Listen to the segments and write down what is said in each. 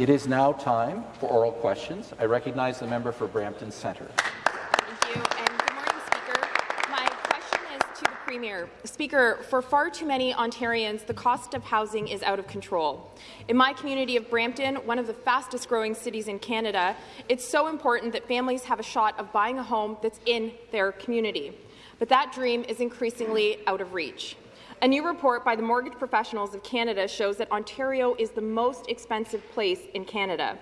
It is now time for oral questions. I recognize the member for Brampton Centre. Thank you, and good morning, Speaker. My question is to the Premier. Speaker, for far too many Ontarians, the cost of housing is out of control. In my community of Brampton, one of the fastest-growing cities in Canada, it's so important that families have a shot of buying a home that's in their community. But that dream is increasingly out of reach. A new report by the Mortgage Professionals of Canada shows that Ontario is the most expensive place in Canada.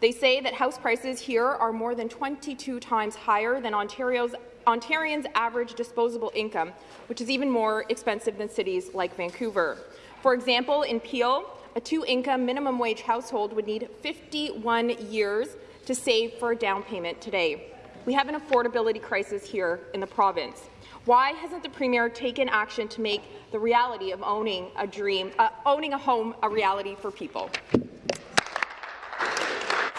They say that house prices here are more than 22 times higher than Ontario's Ontarians' average disposable income, which is even more expensive than cities like Vancouver. For example, in Peel, a two-income minimum wage household would need 51 years to save for a down payment today. We have an affordability crisis here in the province. Why hasn't the Premier taken action to make the reality of owning a dream, uh, owning a home, a reality for people? To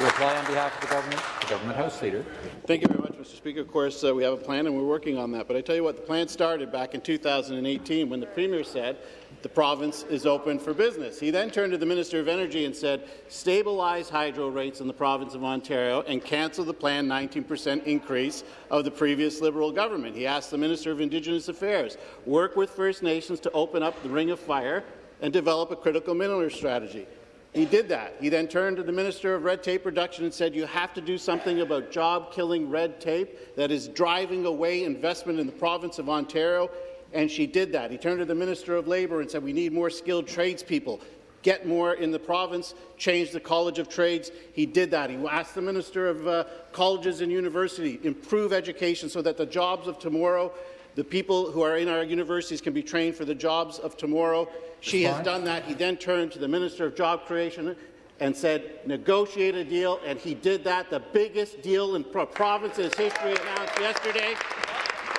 reply on behalf of the government, the government House Leader. Thank you very much, Mr. Speaker. Of course, uh, we have a plan and we're working on that. But I tell you what, the plan started back in 2018 when the Premier said the province is open for business. He then turned to the Minister of Energy and said, stabilize hydro rates in the province of Ontario and cancel the planned 19% increase of the previous Liberal government. He asked the Minister of Indigenous Affairs, work with First Nations to open up the Ring of Fire and develop a critical mineral strategy. He did that. He then turned to the Minister of Red Tape Reduction and said, you have to do something about job-killing red tape that is driving away investment in the province of Ontario and she did that. He turned to the Minister of Labour and said, we need more skilled tradespeople. Get more in the province, change the College of Trades. He did that. He asked the Minister of uh, Colleges and University, improve education so that the jobs of tomorrow, the people who are in our universities can be trained for the jobs of tomorrow. She has done that. He then turned to the Minister of Job Creation and said, negotiate a deal, and he did that, the biggest deal in pro province's history announced yesterday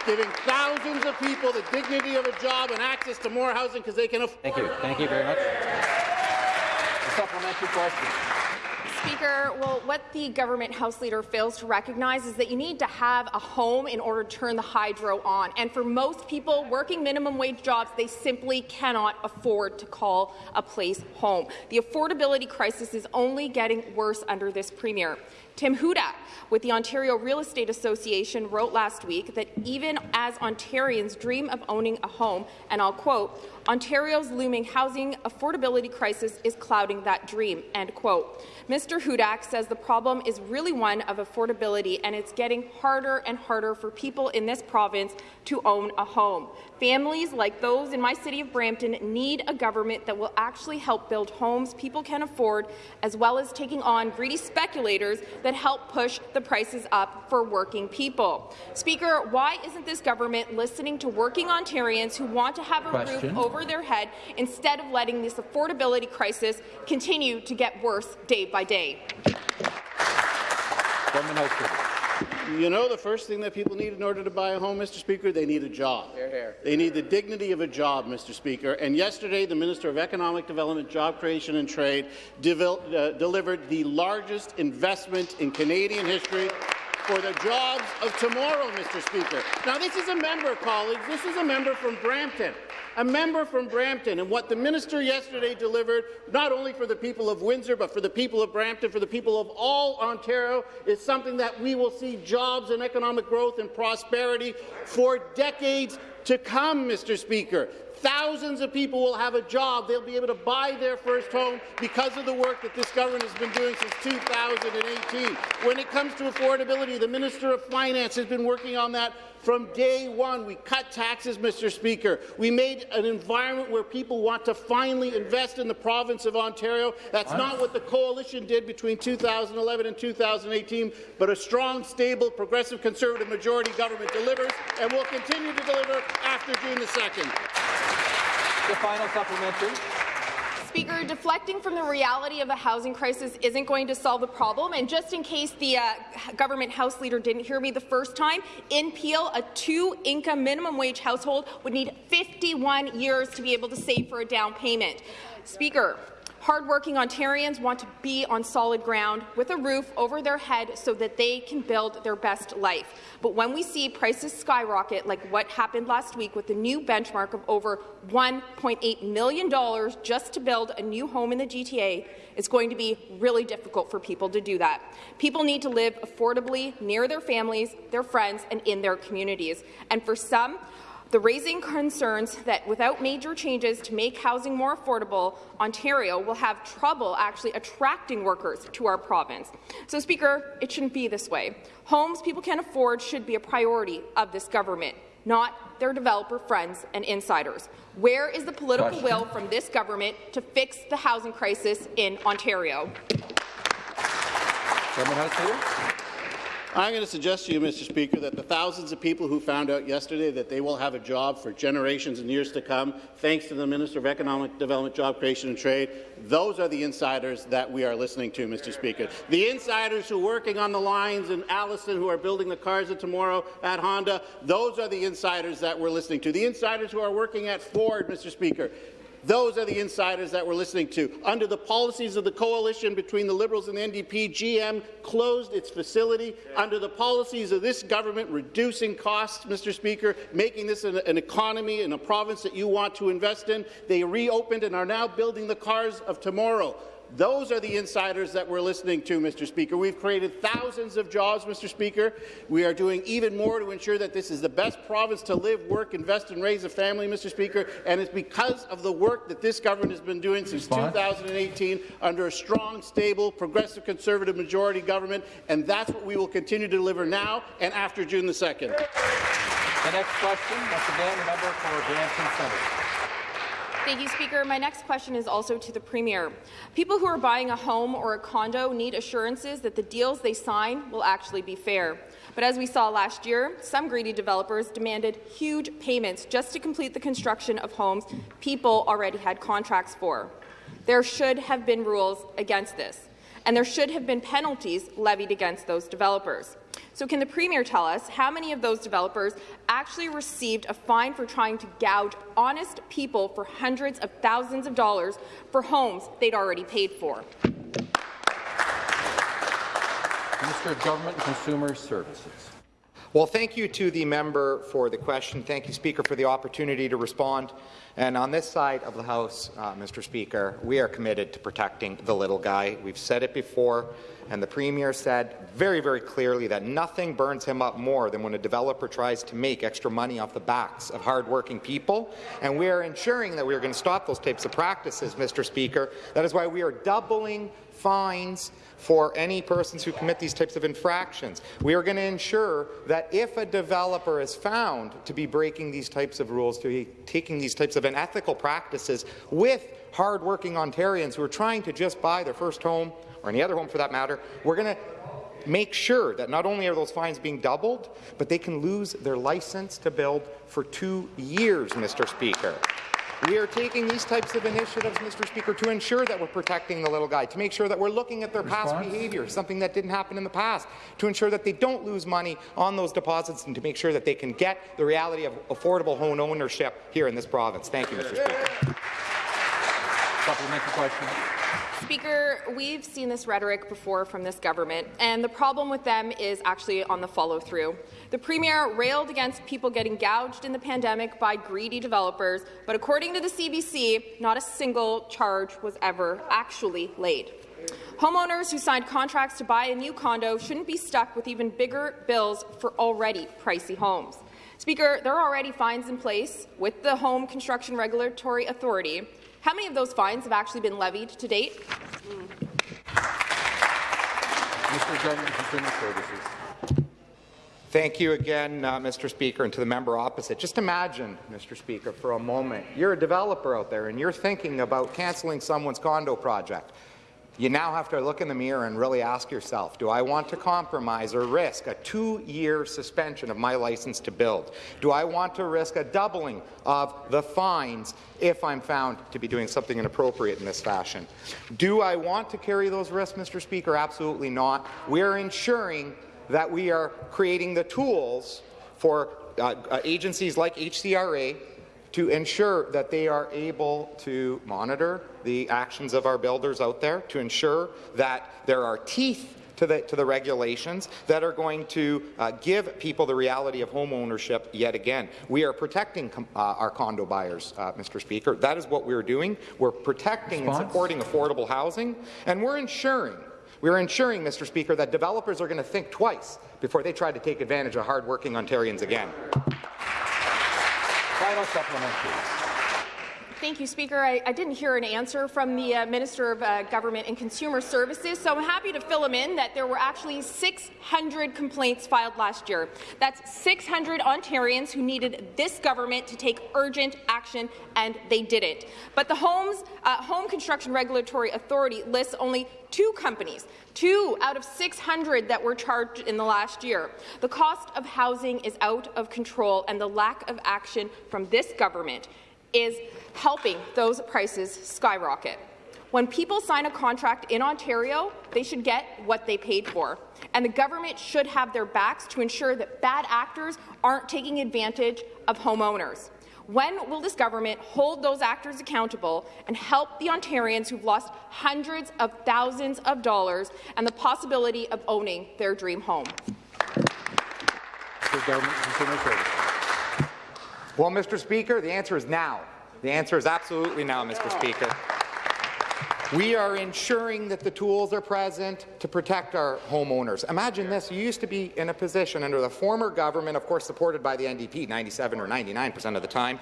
giving thousands of people the dignity of a job and access to more housing because they can afford Thank you. Thank you very much. A supplementary question. Speaker, well, what the government House Leader fails to recognize is that you need to have a home in order to turn the hydro on. And for most people working minimum wage jobs, they simply cannot afford to call a place home. The affordability crisis is only getting worse under this Premier. Tim Hudak with the Ontario Real Estate Association wrote last week that even as Ontarians dream of owning a home, and I'll quote, Ontario's looming housing affordability crisis is clouding that dream, end quote. Mr. Hudak says the problem is really one of affordability and it's getting harder and harder for people in this province to own a home. Families like those in my city of Brampton need a government that will actually help build homes people can afford, as well as taking on greedy speculators that help push the prices up for working people. Speaker, why isn't this government listening to working Ontarians who want to have a Question. roof over their head instead of letting this affordability crisis continue to get worse day by day? You know the first thing that people need in order to buy a home, Mr. Speaker? They need a job. Hear, hear. They need the dignity of a job, Mr. Speaker. And yesterday, the Minister of Economic Development, Job Creation and Trade uh, delivered the largest investment in Canadian history for the jobs of tomorrow, Mr. Speaker. Now, this is a member, colleagues. This is a member from Brampton a member from Brampton, and what the minister yesterday delivered, not only for the people of Windsor, but for the people of Brampton, for the people of all Ontario, is something that we will see jobs and economic growth and prosperity for decades to come, Mr. Speaker. Thousands of people will have a job. They'll be able to buy their first home because of the work that this government has been doing since 2018. When it comes to affordability, the Minister of Finance has been working on that from day one, we cut taxes, Mr. Speaker. We made an environment where people want to finally invest in the province of Ontario. That's not what the coalition did between 2011 and 2018, but a strong, stable, progressive Conservative majority government delivers and will continue to deliver after June the 2nd. The final supplementary. Speaker, deflecting from the reality of the housing crisis isn't going to solve the problem. And just in case the uh, government House Leader didn't hear me the first time, in Peel, a two-income minimum wage household would need 51 years to be able to save for a down payment. Speaker, Hardworking Ontarians want to be on solid ground with a roof over their head so that they can build their best life. But when we see prices skyrocket, like what happened last week with the new benchmark of over $1.8 million just to build a new home in the GTA, it's going to be really difficult for people to do that. People need to live affordably near their families, their friends, and in their communities. And for some, the raising concerns that without major changes to make housing more affordable, Ontario will have trouble actually attracting workers to our province. So, Speaker, it shouldn't be this way. Homes people can afford should be a priority of this government, not their developer friends and insiders. Where is the political Question. will from this government to fix the housing crisis in Ontario? Government House Leader. I'm going to suggest to you, Mr. Speaker, that the thousands of people who found out yesterday that they will have a job for generations and years to come, thanks to the Minister of Economic Development, Job Creation and Trade, those are the insiders that we are listening to, Mr. Speaker. The insiders who are working on the lines in Alliston, who are building the cars of tomorrow at Honda, those are the insiders that we're listening to. The insiders who are working at Ford, Mr. Speaker, those are the insiders that we're listening to. Under the policies of the coalition between the Liberals and the NDP, GM closed its facility. Under the policies of this government, reducing costs, Mr. Speaker, making this an, an economy in a province that you want to invest in, they reopened and are now building the cars of tomorrow. Those are the insiders that we're listening to, Mr. Speaker. We've created thousands of jobs, Mr. Speaker. We are doing even more to ensure that this is the best province to live, work, invest, and raise a family, Mr. Speaker. And it's because of the work that this government has been doing since 2018 under a strong, stable, progressive, conservative majority government. And that's what we will continue to deliver now and after June the 2nd. The next question, once again, the member for Brampton Centre. Thank you, Speaker. My next question is also to the Premier. People who are buying a home or a condo need assurances that the deals they sign will actually be fair. But as we saw last year, some greedy developers demanded huge payments just to complete the construction of homes people already had contracts for. There should have been rules against this, and there should have been penalties levied against those developers. So can the Premier tell us how many of those developers actually received a fine for trying to gouge honest people for hundreds of thousands of dollars for homes they'd already paid for? Minister of Government and Consumer Services. Well, thank you to the member for the question. Thank you, Speaker, for the opportunity to respond. And on this side of the House, uh, Mr. Speaker, we are committed to protecting the little guy. We've said it before, and the Premier said very, very clearly that nothing burns him up more than when a developer tries to make extra money off the backs of hardworking people. And we are ensuring that we are going to stop those types of practices, Mr. Speaker. That is why we are doubling fines for any persons who commit these types of infractions. We are going to ensure that if a developer is found to be breaking these types of rules, to be taking these types of unethical practices with hardworking Ontarians who are trying to just buy their first home, or any other home for that matter, we're going to make sure that not only are those fines being doubled, but they can lose their license to build for two years, Mr. Speaker. We are taking these types of initiatives, Mr. Speaker, to ensure that we're protecting the little guy, to make sure that we're looking at their past behaviour, something that didn't happen in the past, to ensure that they don't lose money on those deposits and to make sure that they can get the reality of affordable home ownership here in this province. Thank you, Mr. Speaker. Supplementary question. Speaker, we've seen this rhetoric before from this government, and the problem with them is actually on the follow-through. The Premier railed against people getting gouged in the pandemic by greedy developers, but according to the CBC, not a single charge was ever actually laid. Homeowners who signed contracts to buy a new condo shouldn't be stuck with even bigger bills for already pricey homes. Speaker, there are already fines in place with the Home Construction Regulatory Authority. How many of those fines have actually been levied to date? Consumer Services. Thank you again, uh, Mr. Speaker, and to the member opposite. Just imagine, Mr. Speaker, for a moment, you're a developer out there and you're thinking about cancelling someone's condo project. You now have to look in the mirror and really ask yourself, do I want to compromise or risk a two-year suspension of my license to build? Do I want to risk a doubling of the fines if I'm found to be doing something inappropriate in this fashion? Do I want to carry those risks, Mr. Speaker? Absolutely not. We're ensuring that we are creating the tools for uh, uh, agencies like HCRA to ensure that they are able to monitor the actions of our builders out there, to ensure that there are teeth to the, to the regulations that are going to uh, give people the reality of home ownership yet again. We are protecting uh, our condo buyers, uh, Mr. Speaker. That is what we're doing. We're protecting Response? and supporting affordable housing, and we're ensuring we're ensuring, Mr. Speaker, that developers are going to think twice before they try to take advantage of hardworking Ontarians again. Final supplementary. Thank you, Speaker. I, I didn't hear an answer from the uh, Minister of uh, Government and Consumer Services, so I'm happy to fill him in that there were actually 600 complaints filed last year. That's 600 Ontarians who needed this government to take urgent action, and they didn't. But the Homes, uh, Home Construction Regulatory Authority lists only two companies, two out of 600 that were charged in the last year. The cost of housing is out of control, and the lack of action from this government is helping those prices skyrocket. When people sign a contract in Ontario, they should get what they paid for. And the government should have their backs to ensure that bad actors aren't taking advantage of homeowners. When will this government hold those actors accountable and help the Ontarians who've lost hundreds of thousands of dollars and the possibility of owning their dream home? For Government and Consumer Services. Well, Mr. Speaker, the answer is now. The answer is absolutely now, Mr. Speaker. We are ensuring that the tools are present to protect our homeowners. Imagine this, you used to be in a position under the former government, of course supported by the NDP 97 or 99 percent of the time,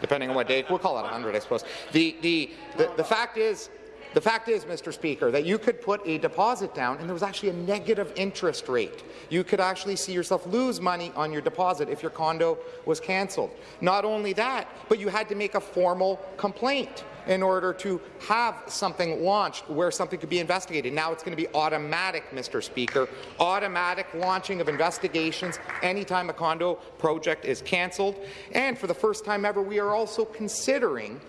depending on what date, we'll call it 100 I suppose. The, the, the, the fact is, the fact is, Mr. Speaker, that you could put a deposit down and there was actually a negative interest rate. You could actually see yourself lose money on your deposit if your condo was cancelled. Not only that, but you had to make a formal complaint in order to have something launched where something could be investigated. Now it's going to be automatic, Mr. Speaker, automatic launching of investigations anytime a condo project is cancelled. And for the first time ever, we are also considering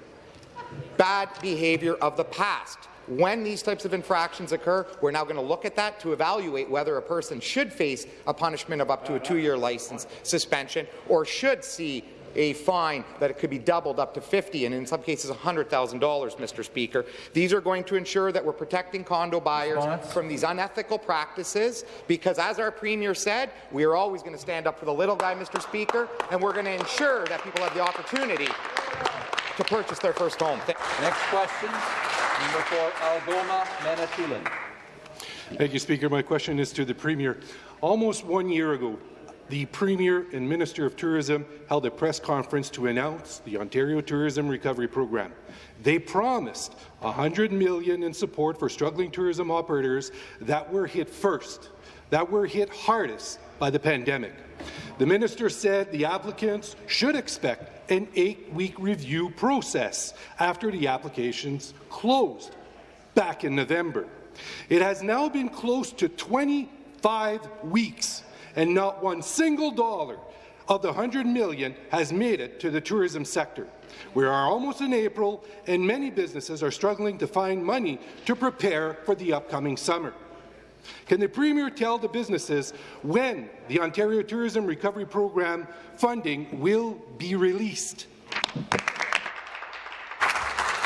bad behaviour of the past. When these types of infractions occur, we're now going to look at that to evaluate whether a person should face a punishment of up to a two-year license suspension or should see a fine that it could be doubled up to 50 and in some cases $100,000, Mr. Speaker. These are going to ensure that we're protecting condo buyers Response? from these unethical practices because, as our Premier said, we are always going to stand up for the little guy, Mr. Speaker, and we're going to ensure that people have the opportunity to purchase their first home. Th Next question, number four, Algoma, Manitoulin. Thank you, Speaker. My question is to the Premier. Almost one year ago, the Premier and Minister of Tourism held a press conference to announce the Ontario Tourism Recovery Program. They promised 100 million in support for struggling tourism operators that were hit first, that were hit hardest by the pandemic. The minister said the applicants should expect an eight-week review process after the applications closed back in November. It has now been close to 25 weeks, and not one single dollar of the 100 million has made it to the tourism sector. We are almost in April, and many businesses are struggling to find money to prepare for the upcoming summer. Can the Premier tell the businesses when the Ontario Tourism Recovery Program funding will be released?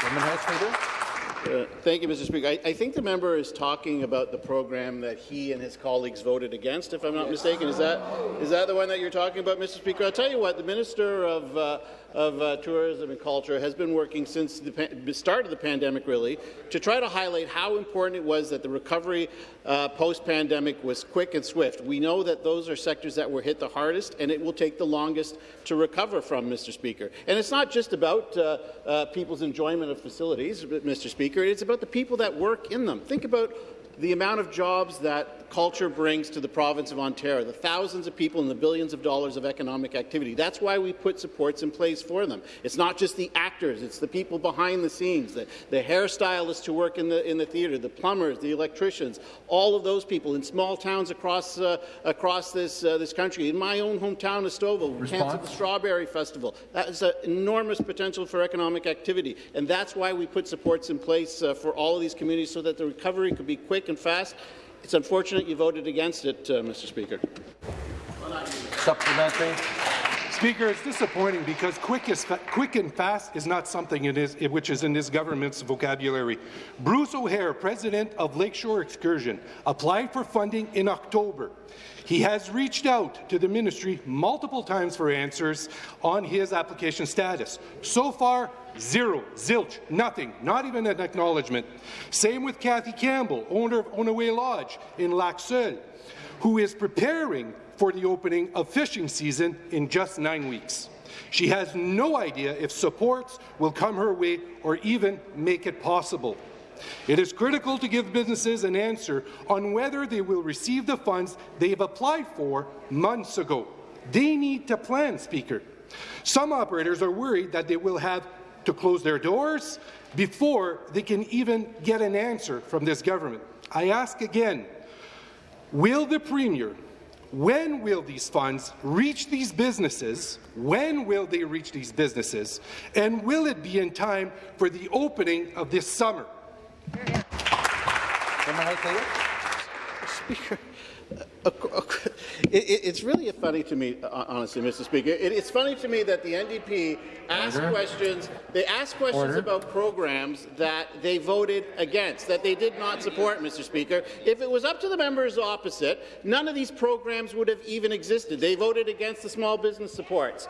Government House Leader. Uh, Thank you, Mr. Speaker. I, I think the member is talking about the program that he and his colleagues voted against, if I'm not mistaken. Is that is that the one that you're talking about, Mr. Speaker? I'll tell you what, the Minister of, uh, of uh, Tourism and Culture has been working since the start of the pandemic, really, to try to highlight how important it was that the recovery uh, post-pandemic was quick and swift. We know that those are sectors that were hit the hardest, and it will take the longest to recover from, Mr. Speaker. And it's not just about uh, uh, people's enjoyment of facilities, Mr. Speaker. It's about the people that work in them. Think about the amount of jobs that culture brings to the province of Ontario, the thousands of people and the billions of dollars of economic activity. That's why we put supports in place for them. It's not just the actors, it's the people behind the scenes, the, the hairstylists who work in the, in the theatre, the plumbers, the electricians, all of those people in small towns across, uh, across this, uh, this country. In my own hometown of Stouffville, we canceled the Strawberry Festival. That is an enormous potential for economic activity, and that's why we put supports in place uh, for all of these communities so that the recovery could be quick and fast. It's unfortunate you voted against it, uh, Mr. Speaker. Supplementary. Speaker, it's disappointing because quick, is quick and fast is not something which is in this government's vocabulary. Bruce O'Hare, president of Lakeshore Excursion, applied for funding in October. He has reached out to the ministry multiple times for answers on his application status. So far, zero, zilch, nothing, not even an acknowledgement. Same with Kathy Campbell, owner of Onaway Lodge in Lac Seul, who is preparing for the opening of fishing season in just nine weeks. She has no idea if supports will come her way or even make it possible. It is critical to give businesses an answer on whether they will receive the funds they've applied for months ago. They need to plan, Speaker. Some operators are worried that they will have to close their doors before they can even get an answer from this government. I ask again, will the Premier when will these funds reach these businesses? When will they reach these businesses? And will it be in time for the opening of this summer? Speaker, uh, uh, it's really funny to me, uh, honestly, Mr. Speaker. it's funny to me that the NDP ask Order. questions. They ask questions Order. about programs that they voted against, that they did not support, Mr. Speaker. If it was up to the members opposite, none of these programs would have even existed. They voted against the small business supports.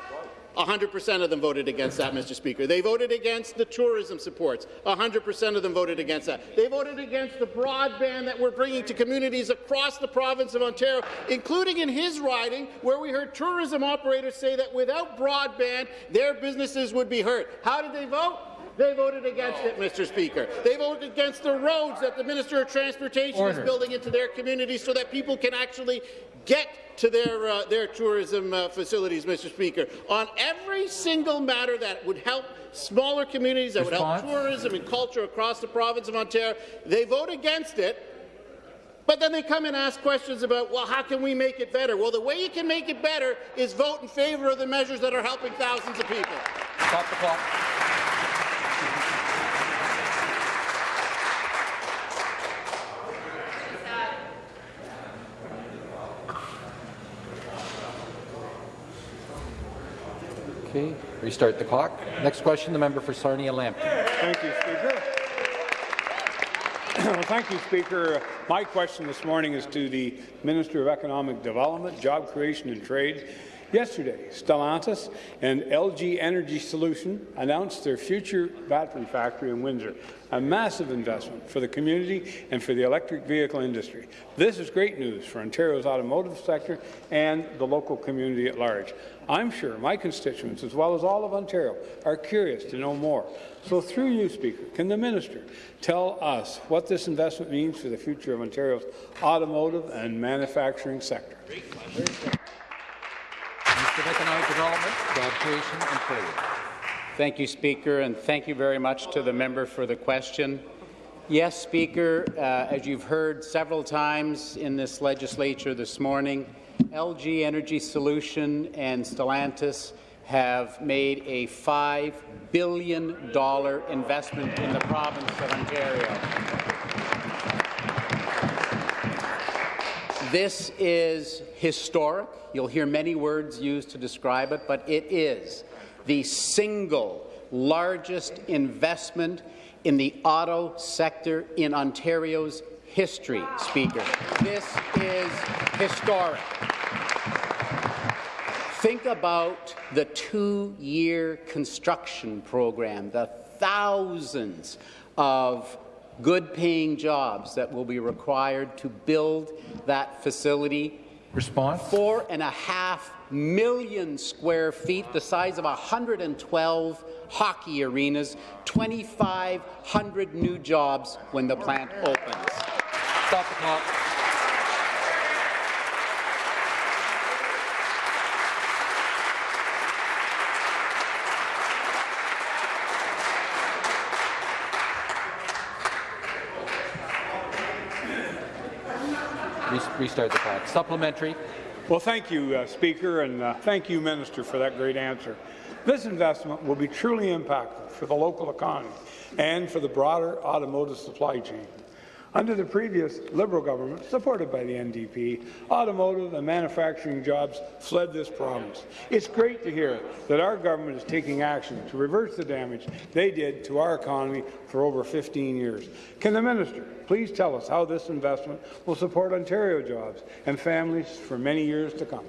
100% of them voted against that, Mr. Speaker. They voted against the tourism supports. 100% of them voted against that. They voted against the broadband that we're bringing to communities across the province of Ontario, including in his riding, where we heard tourism operators say that without broadband, their businesses would be hurt. How did they vote? They voted against it, Mr. Speaker. They voted against the roads that the Minister of Transportation Order. is building into their communities so that people can actually get to their, uh, their tourism uh, facilities, Mr. Speaker, on every single matter that would help smaller communities, that Response? would help tourism and culture across the province of Ontario. They vote against it, but then they come and ask questions about, well, how can we make it better? Well, the way you can make it better is vote in favour of the measures that are helping thousands of people. Stop the clock. Restart the clock. Next question, the member for Sarnia-Lambton. Thank you, Speaker. well, thank you, Speaker. My question this morning is to the Minister of Economic Development, Job Creation and Trade. Yesterday, Stellantis and LG Energy Solution announced their future battery factory in Windsor, a massive investment for the community and for the electric vehicle industry. This is great news for Ontario's automotive sector and the local community at large. I'm sure my constituents, as well as all of Ontario, are curious to know more. So through you, Speaker, can the minister tell us what this investment means for the future of Ontario's automotive and manufacturing sector? of Economic Development, Job Creation and Trade. Thank you, Speaker, and thank you very much to the member for the question. Yes, Speaker, uh, as you've heard several times in this legislature this morning, LG Energy Solution and Stellantis have made a $5 billion investment in the province of Ontario. This is historic. You'll hear many words used to describe it, but it is the single largest investment in the auto sector in Ontario's history, Speaker. This is historic. Think about the two-year construction program, the thousands of good-paying jobs that will be required to build that facility. Response? Four and a half million square feet, the size of 112 hockey arenas, 2,500 new jobs when the plant opens. Stop the clock. Restart the clock. Supplementary. Well, thank you, uh, Speaker, and uh, thank you, Minister, for that great answer. This investment will be truly impactful for the local economy and for the broader automotive supply chain. Under the previous Liberal government, supported by the NDP, automotive and manufacturing jobs fled this province. It's great to hear that our government is taking action to reverse the damage they did to our economy for over 15 years. Can the minister please tell us how this investment will support Ontario jobs and families for many years to come?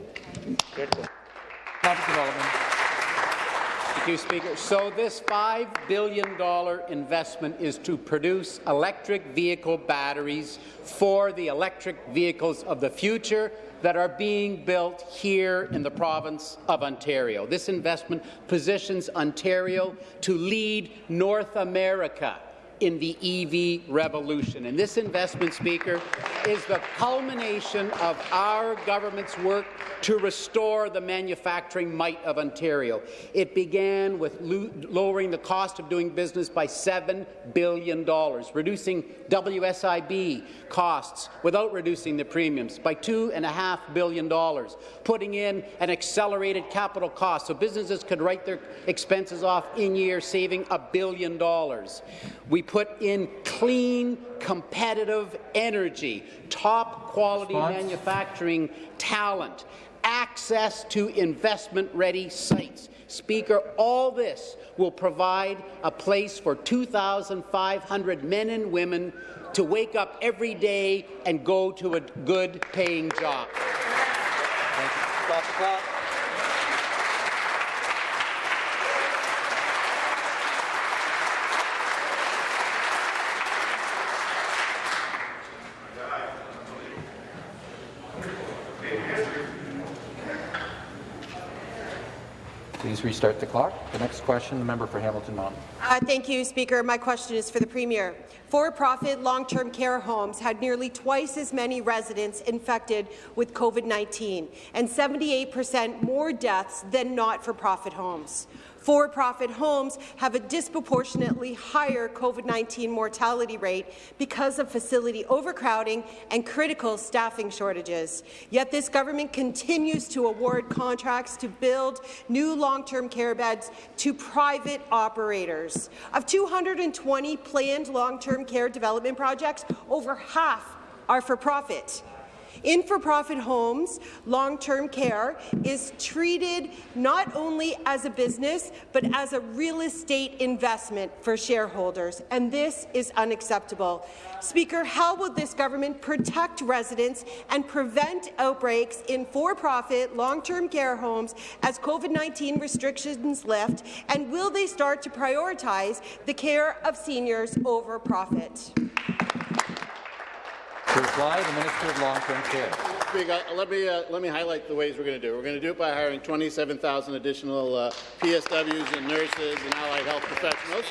Thank you, Speaker. So this $5 billion investment is to produce electric vehicle batteries for the electric vehicles of the future that are being built here in the province of Ontario. This investment positions Ontario to lead North America in the EV revolution. And this investment, Speaker, is the culmination of our government's work to restore the manufacturing might of Ontario. It began with lowering the cost of doing business by $7 billion, reducing WSIB costs without reducing the premiums by $2.5 billion, putting in an accelerated capital cost so businesses could write their expenses off in year, saving a billion dollars. We put in clean, competitive energy, top quality Response? manufacturing talent, access to investment-ready sites. Speaker, all this will provide a place for 2,500 men and women to wake up every day and go to a good-paying job. Stop the clock. Please restart the clock. The next question, the member for Hamilton Mountain. Uh, thank you, Speaker. My question is for the Premier. For-profit long-term care homes had nearly twice as many residents infected with COVID-19 and 78 percent more deaths than not-for-profit homes. For-profit homes have a disproportionately higher COVID-19 mortality rate because of facility overcrowding and critical staffing shortages. Yet this government continues to award contracts to build new long-term care beds to private operators. Of 220 planned long-term care development projects, over half are for profit. In for-profit homes, long-term care is treated not only as a business, but as a real estate investment for shareholders, and this is unacceptable. Speaker, how will this government protect residents and prevent outbreaks in for-profit long-term care homes as COVID-19 restrictions lift, and will they start to prioritize the care of seniors over profit? To reply, the Minister of Long-Term Care. Let me uh, let me highlight the ways we're going to do it. We're going to do it by hiring 27,000 additional uh, PSWs and nurses and allied health professionals.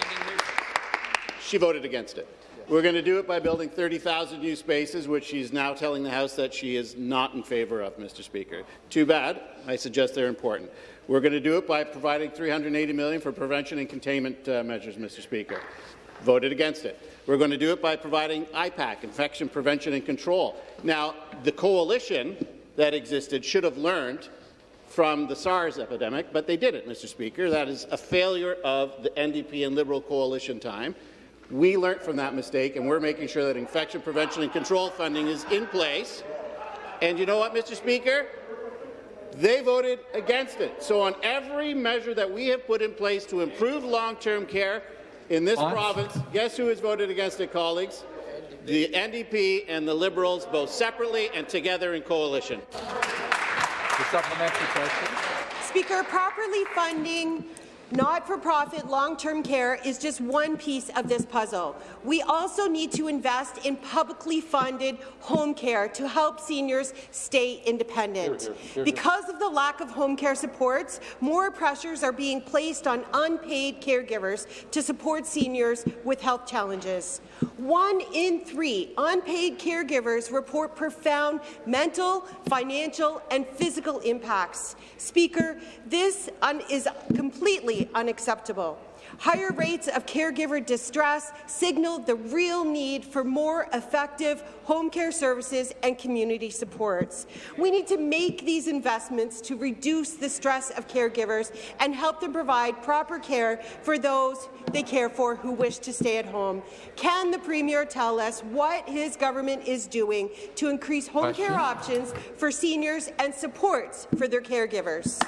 She voted against it. We're going to do it by building 30,000 new spaces, which she's now telling the House that she is not in favour of, Mr. Speaker. Too bad. I suggest they're important. We're going to do it by providing 380 million for prevention and containment uh, measures, Mr. Speaker. Voted against it. We're going to do it by providing IPAC, Infection Prevention and Control. Now, the coalition that existed should have learned from the SARS epidemic, but they didn't, Mr. Speaker. That is a failure of the NDP and Liberal coalition time. We learned from that mistake, and we're making sure that infection prevention and control funding is in place. And you know what, Mr. Speaker? They voted against it. So on every measure that we have put in place to improve long-term care, in this province, guess who has voted against it, colleagues? The NDP and the Liberals, both separately and together in coalition. The supplementary question. Speaker, properly funding not-for-profit long-term care is just one piece of this puzzle. We also need to invest in publicly funded home care to help seniors stay independent. Here, here, here, because of the lack of home care supports, more pressures are being placed on unpaid caregivers to support seniors with health challenges. One in three unpaid caregivers report profound mental, financial and physical impacts. Speaker, this is completely unacceptable. Higher rates of caregiver distress signal the real need for more effective home care services and community supports. We need to make these investments to reduce the stress of caregivers and help them provide proper care for those they care for who wish to stay at home. Can the Premier tell us what his government is doing to increase home Question. care options for seniors and supports for their caregivers?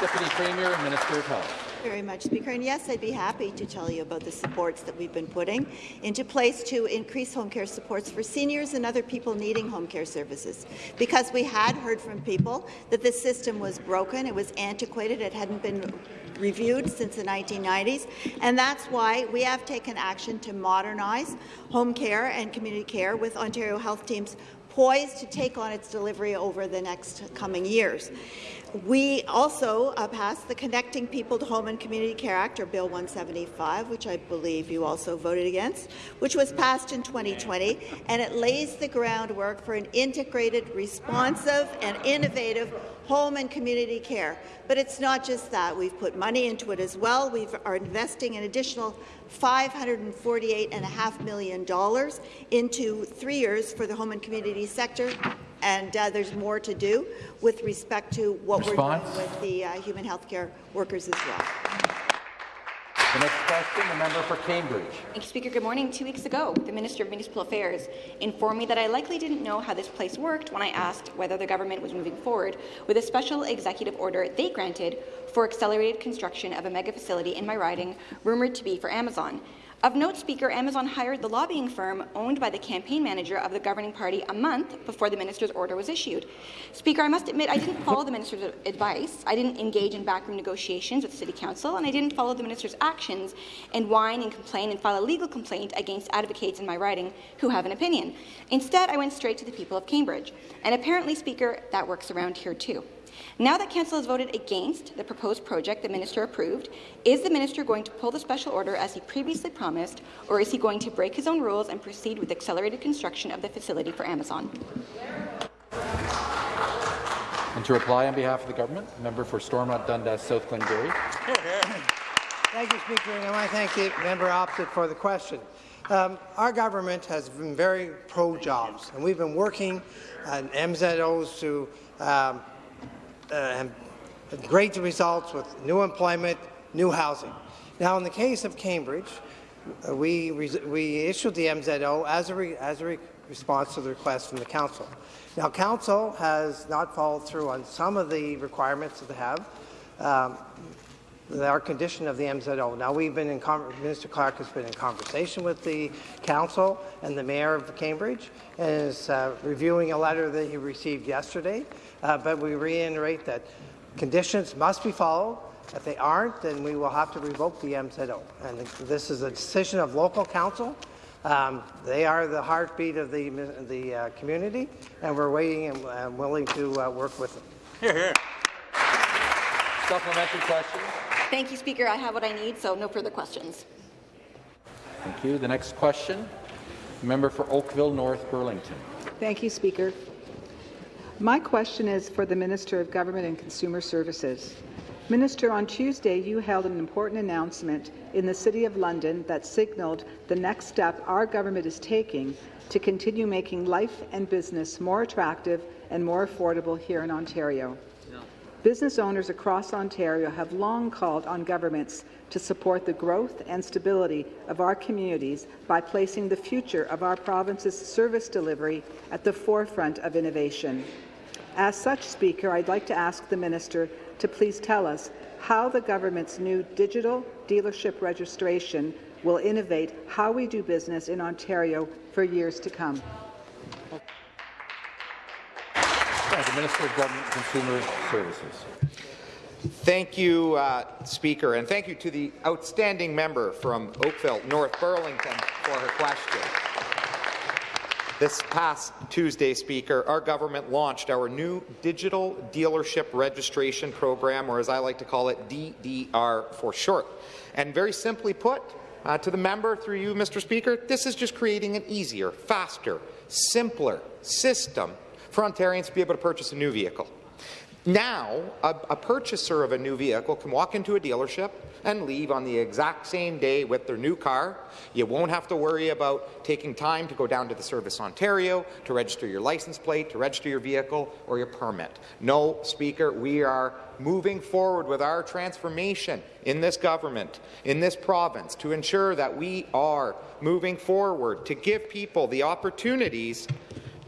Deputy Premier and Minister of Health. very much, Speaker. And yes, I'd be happy to tell you about the supports that we've been putting into place to increase home care supports for seniors and other people needing home care services. Because we had heard from people that the system was broken, it was antiquated, it hadn't been reviewed since the 1990s, and that's why we have taken action to modernize home care and community care with Ontario Health Teams poised to take on its delivery over the next coming years. We also uh, passed the Connecting People to Home and Community Care Act, or Bill 175, which I believe you also voted against, which was passed in 2020, and it lays the groundwork for an integrated, responsive, and innovative home and community care. But it's not just that. We've put money into it as well. We are investing an additional $548.5 million into three years for the home and community sector, and uh, there's more to do with respect to what Response? we're doing with the uh, human health care workers as well. The next question, the member for Cambridge. Thank you, Speaker. Good morning. Two weeks ago, the Minister of Municipal Affairs informed me that I likely didn't know how this place worked when I asked whether the government was moving forward with a special executive order they granted for accelerated construction of a mega facility in my riding, rumoured to be for Amazon. Of note, Speaker, Amazon hired the lobbying firm owned by the campaign manager of the governing party a month before the minister's order was issued. Speaker, I must admit I didn't follow the minister's advice. I didn't engage in backroom negotiations with the City Council, and I didn't follow the minister's actions and whine and complain and file a legal complaint against advocates in my riding who have an opinion. Instead, I went straight to the people of Cambridge. And apparently, Speaker, that works around here too. Now that Council has voted against the proposed project the Minister approved, is the Minister going to pull the special order as he previously promised, or is he going to break his own rules and proceed with accelerated construction of the facility for Amazon? And to reply on behalf of the government, member for Stormont Dundas South Glengarry. Thank you, Speaker, and I want to thank the member opposite for the question. Um, our government has been very pro-jobs, and we've been working on MZOs to um, uh, great results with new employment, new housing. Now, in the case of Cambridge, uh, we, we issued the MZO as a, re as a re response to the request from the council. Now, council has not followed through on some of the requirements that they have. Um, our condition of the MZO. Now, we've been in Minister Clark has been in conversation with the council and the mayor of Cambridge, and is uh, reviewing a letter that he received yesterday. Uh, but we reiterate that conditions must be followed. If they aren't, then we will have to revoke the MZO. And this is a decision of local council. Um, they are the heartbeat of the, the uh, community, and we're waiting and uh, willing to uh, work with them. Hear, hear. Supplementary question. Thank you, Speaker. I have what I need, so no further questions. Thank you. The next question, member for Oakville North Burlington. Thank you, Speaker. My question is for the Minister of Government and Consumer Services. Minister, on Tuesday you held an important announcement in the City of London that signalled the next step our government is taking to continue making life and business more attractive and more affordable here in Ontario. Business owners across Ontario have long called on governments to support the growth and stability of our communities by placing the future of our province's service delivery at the forefront of innovation. As such, Speaker, I'd like to ask the Minister to please tell us how the government's new digital dealership registration will innovate how we do business in Ontario for years to come. the Minister of Government and Consumer Services. Thank you, uh, Speaker, and thank you to the outstanding member from Oakville, North Burlington, for her question. This past Tuesday, Speaker, our government launched our new digital dealership registration program, or as I like to call it, DDR for short. And very simply put, uh, to the member, through you, Mr. Speaker, this is just creating an easier, faster, simpler system for Ontarians to be able to purchase a new vehicle. Now, a, a, purchaser of a new vehicle can walk into a dealership and leave on the exact same day with their new car. You won't have to worry about taking time to go down to the Service Ontario to register your license plate, to register your vehicle or your permit. No, Speaker, we are moving forward with our transformation in this government, in this province, to ensure that we are moving forward to give people the opportunities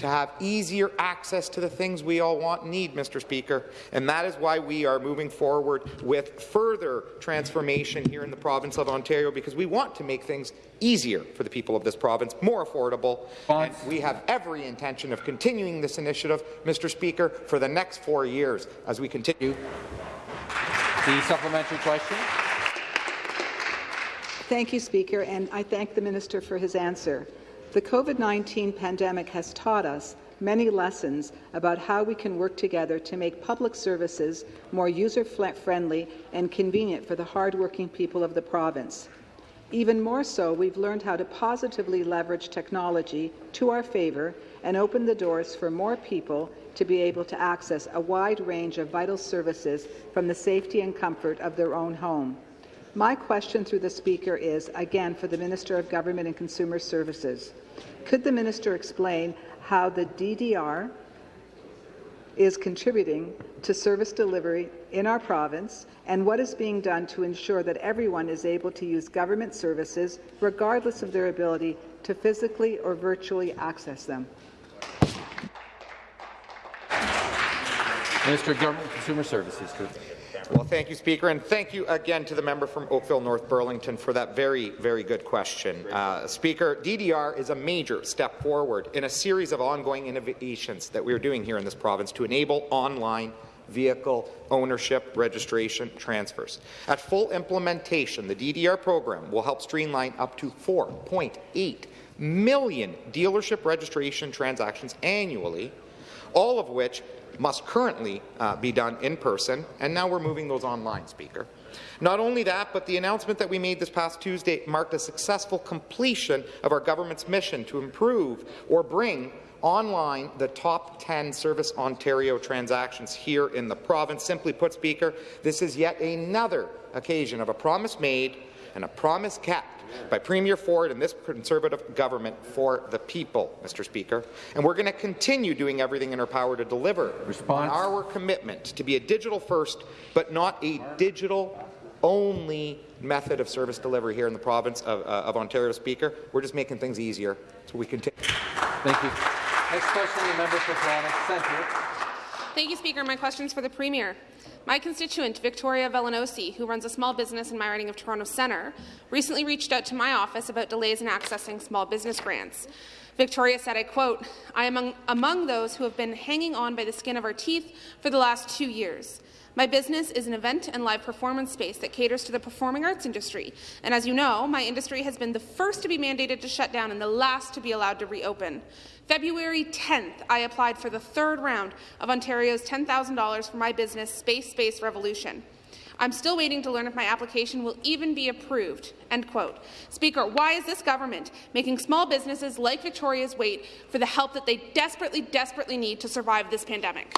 to have easier access to the things we all want and need, Mr. Speaker. And that is why we are moving forward with further transformation here in the province of Ontario, because we want to make things easier for the people of this province, more affordable. And we have every intention of continuing this initiative, Mr. Speaker, for the next four years as we continue. The supplementary question. Thank you, Speaker, and I thank the minister for his answer. The COVID-19 pandemic has taught us many lessons about how we can work together to make public services more user-friendly and convenient for the hardworking people of the province. Even more so, we've learned how to positively leverage technology to our favour and open the doors for more people to be able to access a wide range of vital services from the safety and comfort of their own home. My question through the Speaker is, again, for the Minister of Government and Consumer Services. Could the minister explain how the DDR is contributing to service delivery in our province and what is being done to ensure that everyone is able to use government services regardless of their ability to physically or virtually access them? Minister of Government and Consumer Services. Well, thank you, Speaker, and thank you again to the member from Oakville North Burlington for that very, very good question. Uh, Speaker, DDR is a major step forward in a series of ongoing innovations that we are doing here in this province to enable online vehicle ownership, registration, transfers. At full implementation, the DDR program will help streamline up to 4.8 million dealership registration transactions annually, all of which must currently uh, be done in person, and now we're moving those online, Speaker. Not only that, but the announcement that we made this past Tuesday marked a successful completion of our government's mission to improve or bring online the top 10 Service Ontario transactions here in the province. Simply put, Speaker, this is yet another occasion of a promise made and a promise kept by Premier Ford and this Conservative government for the people, Mr. Speaker. And we're going to continue doing everything in our power to deliver Response. on our commitment to be a digital-first, but not a digital-only method of service delivery here in the province of, uh, of, Ontario, Speaker. We're just making things easier so we continue. Thank you. Next question, the member for Toronto Centre. Thank you, Speaker. My question is for the Premier. My constituent, Victoria Vellanosi, who runs a small business in my riding of Toronto Centre, recently reached out to my office about delays in accessing small business grants. Victoria said, I quote, I am among, among those who have been hanging on by the skin of our teeth for the last two years. My business is an event and live performance space that caters to the performing arts industry. And as you know, my industry has been the first to be mandated to shut down and the last to be allowed to reopen. February 10th, I applied for the third round of Ontario's $10,000 for my business, Space Space Revolution. I'm still waiting to learn if my application will even be approved. End quote. Speaker, why is this government making small businesses like Victoria's wait for the help that they desperately, desperately need to survive this pandemic?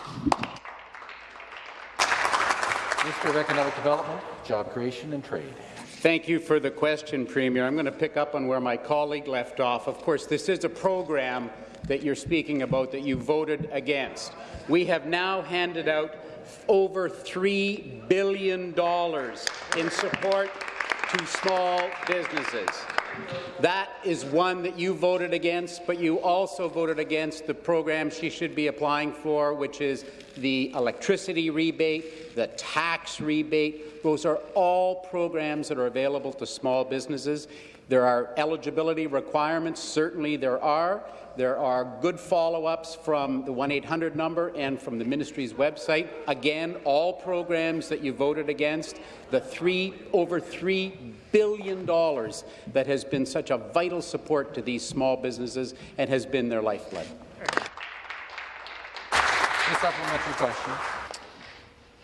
Minister of Economic Development, Job Creation and Trade. Thank you for the question, Premier. I'm going to pick up on where my colleague left off. Of course, this is a program that you're speaking about that you voted against. We have now handed out over $3 billion in support to small businesses. That is one that you voted against, but you also voted against the program she should be applying for, which is the electricity rebate, the tax rebate. Those are all programs that are available to small businesses. There are eligibility requirements, certainly there are. There are good follow-ups from the 1-800 number and from the ministry's website. Again, all programs that you voted against, the three, over $3 billion that has been such a vital support to these small businesses and has been their lifeblood. A supplementary question.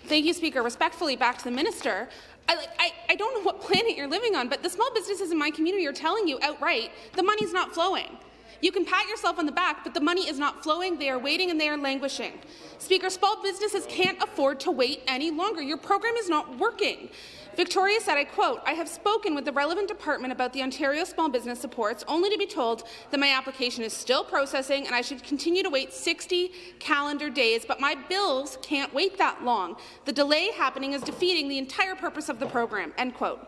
Thank you, Speaker. Respectfully, back to the minister. I, I, I, don't know what planet you're living on, but the small businesses in my community are telling you outright the money's not flowing. You can pat yourself on the back, but the money is not flowing. They are waiting and they are languishing. Speaker, small businesses can't afford to wait any longer. Your program is not working. Victoria said, I quote, I have spoken with the relevant department about the Ontario Small Business Supports, only to be told that my application is still processing and I should continue to wait 60 calendar days, but my bills can't wait that long. The delay happening is defeating the entire purpose of the program, end quote.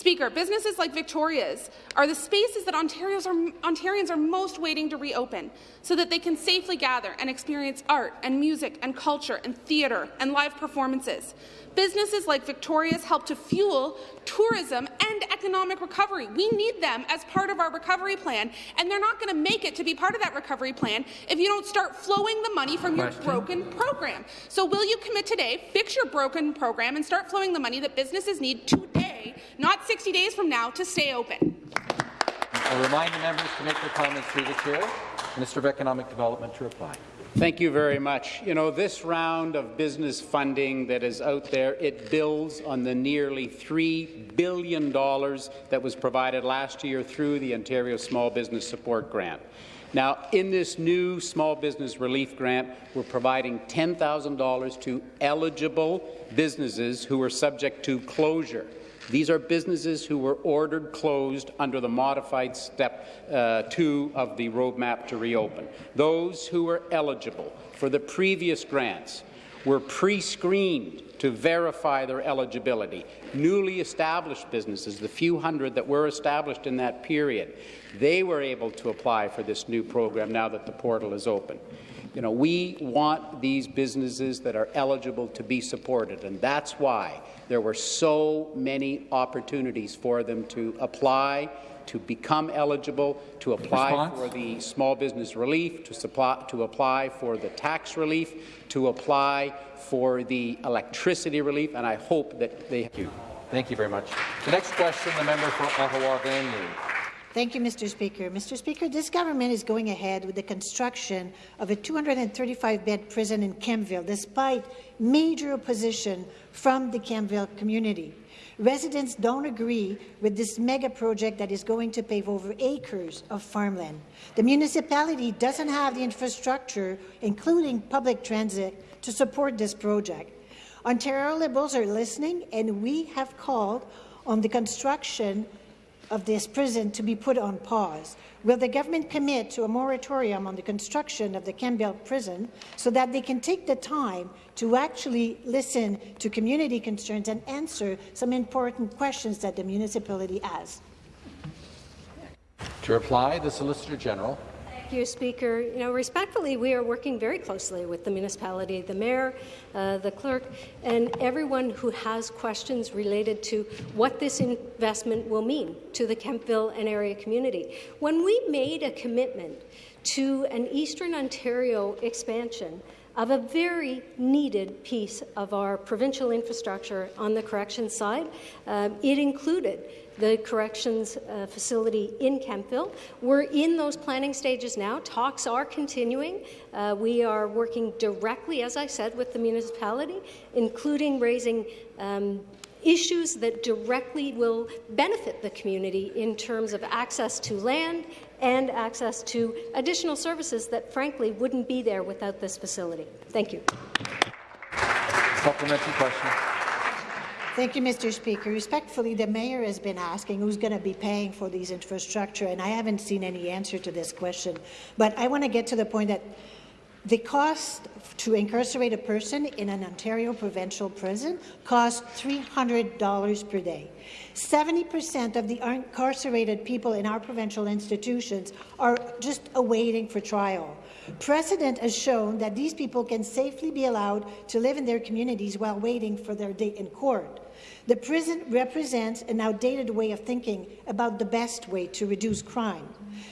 Speaker, businesses like Victoria's are the spaces that Ontarians are, Ontarians are most waiting to reopen so that they can safely gather and experience art and music and culture and theatre and live performances. Businesses like Victoria's help to fuel tourism and economic recovery. We need them as part of our recovery plan, and they're not going to make it to be part of that recovery plan if you don't start flowing the money from Question. your broken program. So will you commit today, fix your broken program, and start flowing the money that businesses need today, not 60 days from now, to stay open? I remind the members to make their comments through the chair. Minister of Economic Development to reply. Thank you very much. You know, this round of business funding that is out there, it builds on the nearly $3 billion that was provided last year through the Ontario Small Business Support Grant. Now, in this new small business relief grant, we're providing $10,000 to eligible businesses who are subject to closure. These are businesses who were ordered closed under the modified step uh, two of the roadmap to reopen. Those who were eligible for the previous grants were pre-screened to verify their eligibility. Newly established businesses, the few hundred that were established in that period, they were able to apply for this new program now that the portal is open. You know, we want these businesses that are eligible to be supported, and that's why there were so many opportunities for them to apply, to become eligible, to apply Response? for the small business relief, to, supply, to apply for the tax relief, to apply for the electricity relief, and I hope that they. Thank you. Thank you very much. The next question, the member for Ottawa-Vanier. Thank you, Mr. Speaker. Mr. Speaker, this government is going ahead with the construction of a 235-bed prison in Kemptville, despite major opposition from the Kemptville community. Residents don't agree with this mega project that is going to pave over acres of farmland. The municipality doesn't have the infrastructure, including public transit, to support this project. Ontario Liberals are listening, and we have called on the construction of this prison to be put on pause? Will the government commit to a moratorium on the construction of the Kemptville prison so that they can take the time to actually listen to community concerns and answer some important questions that the municipality has? To reply, the Solicitor General. You, Speaker. You know, respectfully, we are working very closely with the municipality, the mayor, uh, the clerk, and everyone who has questions related to what this investment will mean to the Kemptville and area community. When we made a commitment to an Eastern Ontario expansion, of a very needed piece of our provincial infrastructure on the corrections side. Um, it included the corrections uh, facility in Kemptville. We're in those planning stages now. Talks are continuing. Uh, we are working directly, as I said, with the municipality, including raising um, issues that directly will benefit the community in terms of access to land and access to additional services that, frankly, wouldn't be there without this facility. Thank you. Supplementary question. Thank you, Mr. Speaker. Respectfully, the mayor has been asking who's going to be paying for these infrastructure, and I haven't seen any answer to this question. But I want to get to the point that the cost to incarcerate a person in an Ontario provincial prison costs $300 per day. 70% of the incarcerated people in our provincial institutions are just awaiting for trial. Precedent has shown that these people can safely be allowed to live in their communities while waiting for their date in court. The prison represents an outdated way of thinking about the best way to reduce crime.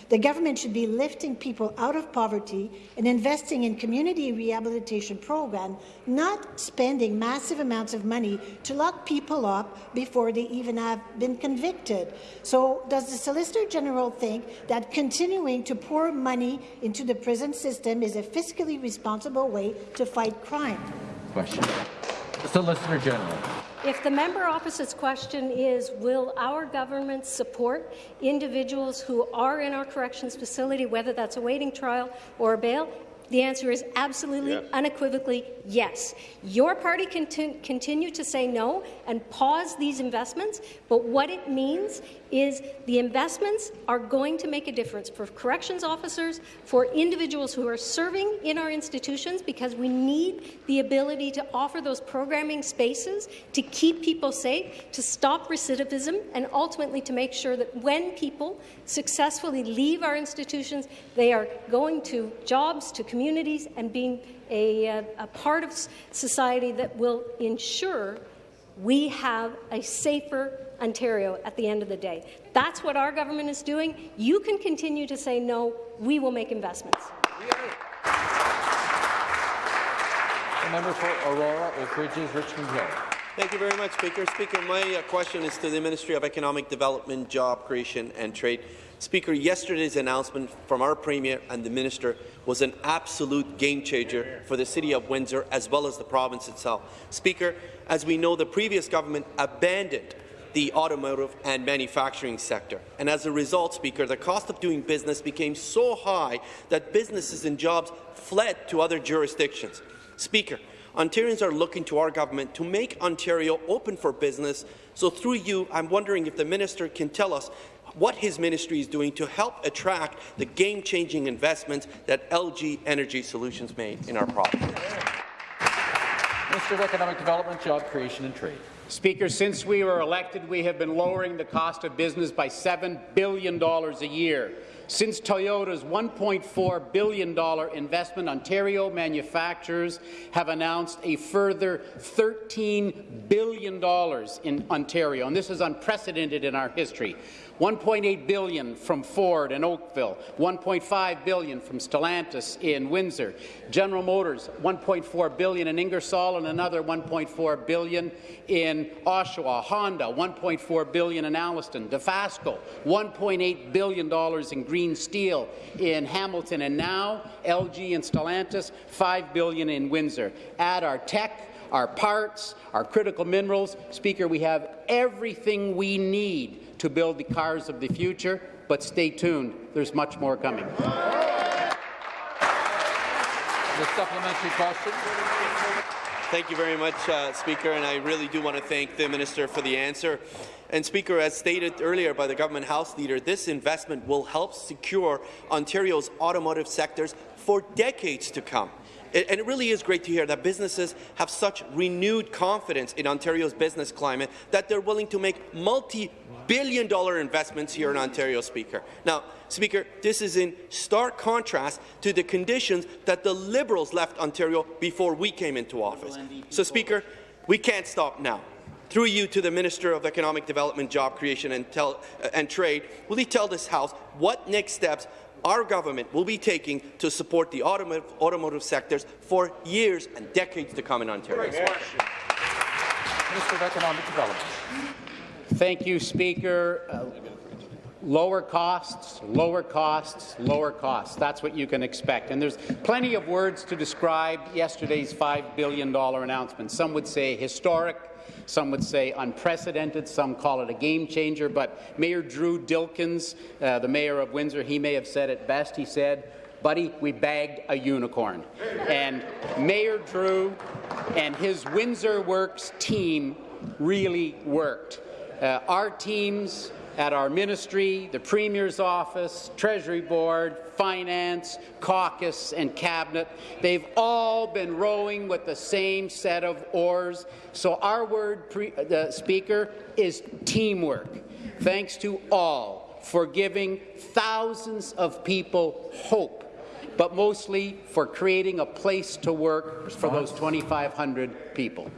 The government should be lifting people out of poverty and investing in community rehabilitation programs, not spending massive amounts of money to lock people up before they even have been convicted. So does the Solicitor General think that continuing to pour money into the prison system is a fiscally responsible way to fight crime? Question. Solicitor General. If the member opposite's question is, will our government support individuals who are in our corrections facility, whether that's awaiting trial or a bail, the answer is absolutely, Yeah. unequivocally yes. Your party can continue to say no and pause these investments, but what it means is the investments are going to make a difference for corrections officers, for individuals who are serving in our institutions, because we need the ability to offer those programming spaces to keep people safe, to stop recidivism, and ultimately to make sure that when people successfully leave our institutions, they are going to jobs, to communities, and being a, a, a part of society that will ensure we have a safer Ontario at the end of the day. That's what our government is doing. You can continue to say no. We will make investments. The member for Aurora, Oak Ridges, Richmond Hill. Thank you very much, Speaker. Speaker, my uh, question is to the Ministry of Economic Development, Job Creation and Trade. Speaker, yesterday's announcement from our Premier and the Minister was an absolute game changer for the City of Windsor as well as the province itself. Speaker, as we know, the previous government abandoned the automotive and manufacturing sector. And as a result, Speaker, the cost of doing business became so high that businesses and jobs fled to other jurisdictions. Speaker, Ontarians are looking to our government to make Ontario open for business. So through you, I'm wondering if the minister can tell us what his ministry is doing to help attract the game-changing investments that LG Energy Solutions made in our province. Minister of Economic Development, Job Creation and Trade. Speaker, since we were elected, we have been lowering the cost of business by $7 billion a year. Since Toyota's $1.4 billion investment, Ontario manufacturers have announced a further $13 billion in Ontario, and this is unprecedented in our history. 1.8 billion from Ford in Oakville, 1.5 billion from Stellantis in Windsor, General Motors 1.4 billion in Ingersoll and another 1.4 billion in Oshawa, Honda 1.4 billion in Alliston, Dofasco 1.8 billion dollars in green steel in Hamilton, and now LG and Stellantis 5 billion in Windsor. Add our tech our parts, our critical minerals. Speaker, we have everything we need to build the cars of the future, but stay tuned. There's much more coming. The supplementary question. Thank you very much, uh, Speaker, and I really do want to thank the Minister for the answer. And Speaker, as stated earlier by the Government House Leader, this investment will help secure Ontario's automotive sectors for decades to come. And it really is great to hear that businesses have such renewed confidence in Ontario's business climate that they're willing to make multi-billion dollar investments here in Ontario, Speaker. Now, Speaker, this is in stark contrast to the conditions that the Liberals left Ontario before we came into office. So, Speaker, we can't stop now. Through you to the Minister of Economic Development, Job Creation and, tell, uh, and Trade, will he tell this House what next steps our government will be taking to support the automotive, automotive sectors for years and decades to come in Ontario. Minister of Economic Development. Thank you, Speaker. Uh, lower costs, lower costs, lower costs. That's what you can expect. And there's plenty of words to describe yesterday's $5 billion announcement. Some would say historic, some would say unprecedented. Some call it a game changer. But Mayor Drew Dilkens, uh, the mayor of Windsor, he may have said it best. He said, buddy, we bagged a unicorn. And Mayor Drew and his Windsor Works team really worked. Uh, our teams at our ministry, the Premier's office, Treasury Board, Finance, Caucus, and Cabinet. They've all been rowing with the same set of oars. So our word, uh, Speaker, is teamwork. Thanks to all for giving thousands of people hope but mostly for creating a place to work for those 2,500 people.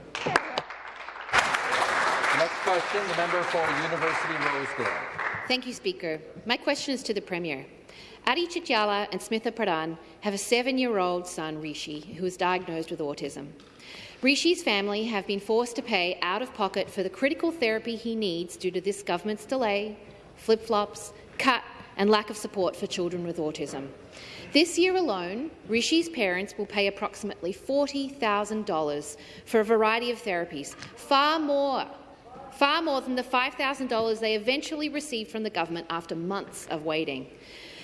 Next question, the member for University Rosedale. Thank you, Speaker. My question is to the Premier. Adi Chityala and Smitha Pradhan have a seven-year-old son, Rishi, who is diagnosed with autism. Rishi's family have been forced to pay out of pocket for the critical therapy he needs due to this government's delay, flip-flops, cut and lack of support for children with autism. This year alone, Rishi's parents will pay approximately $40,000 for a variety of therapies, far more far more than the $5,000 they eventually received from the government after months of waiting.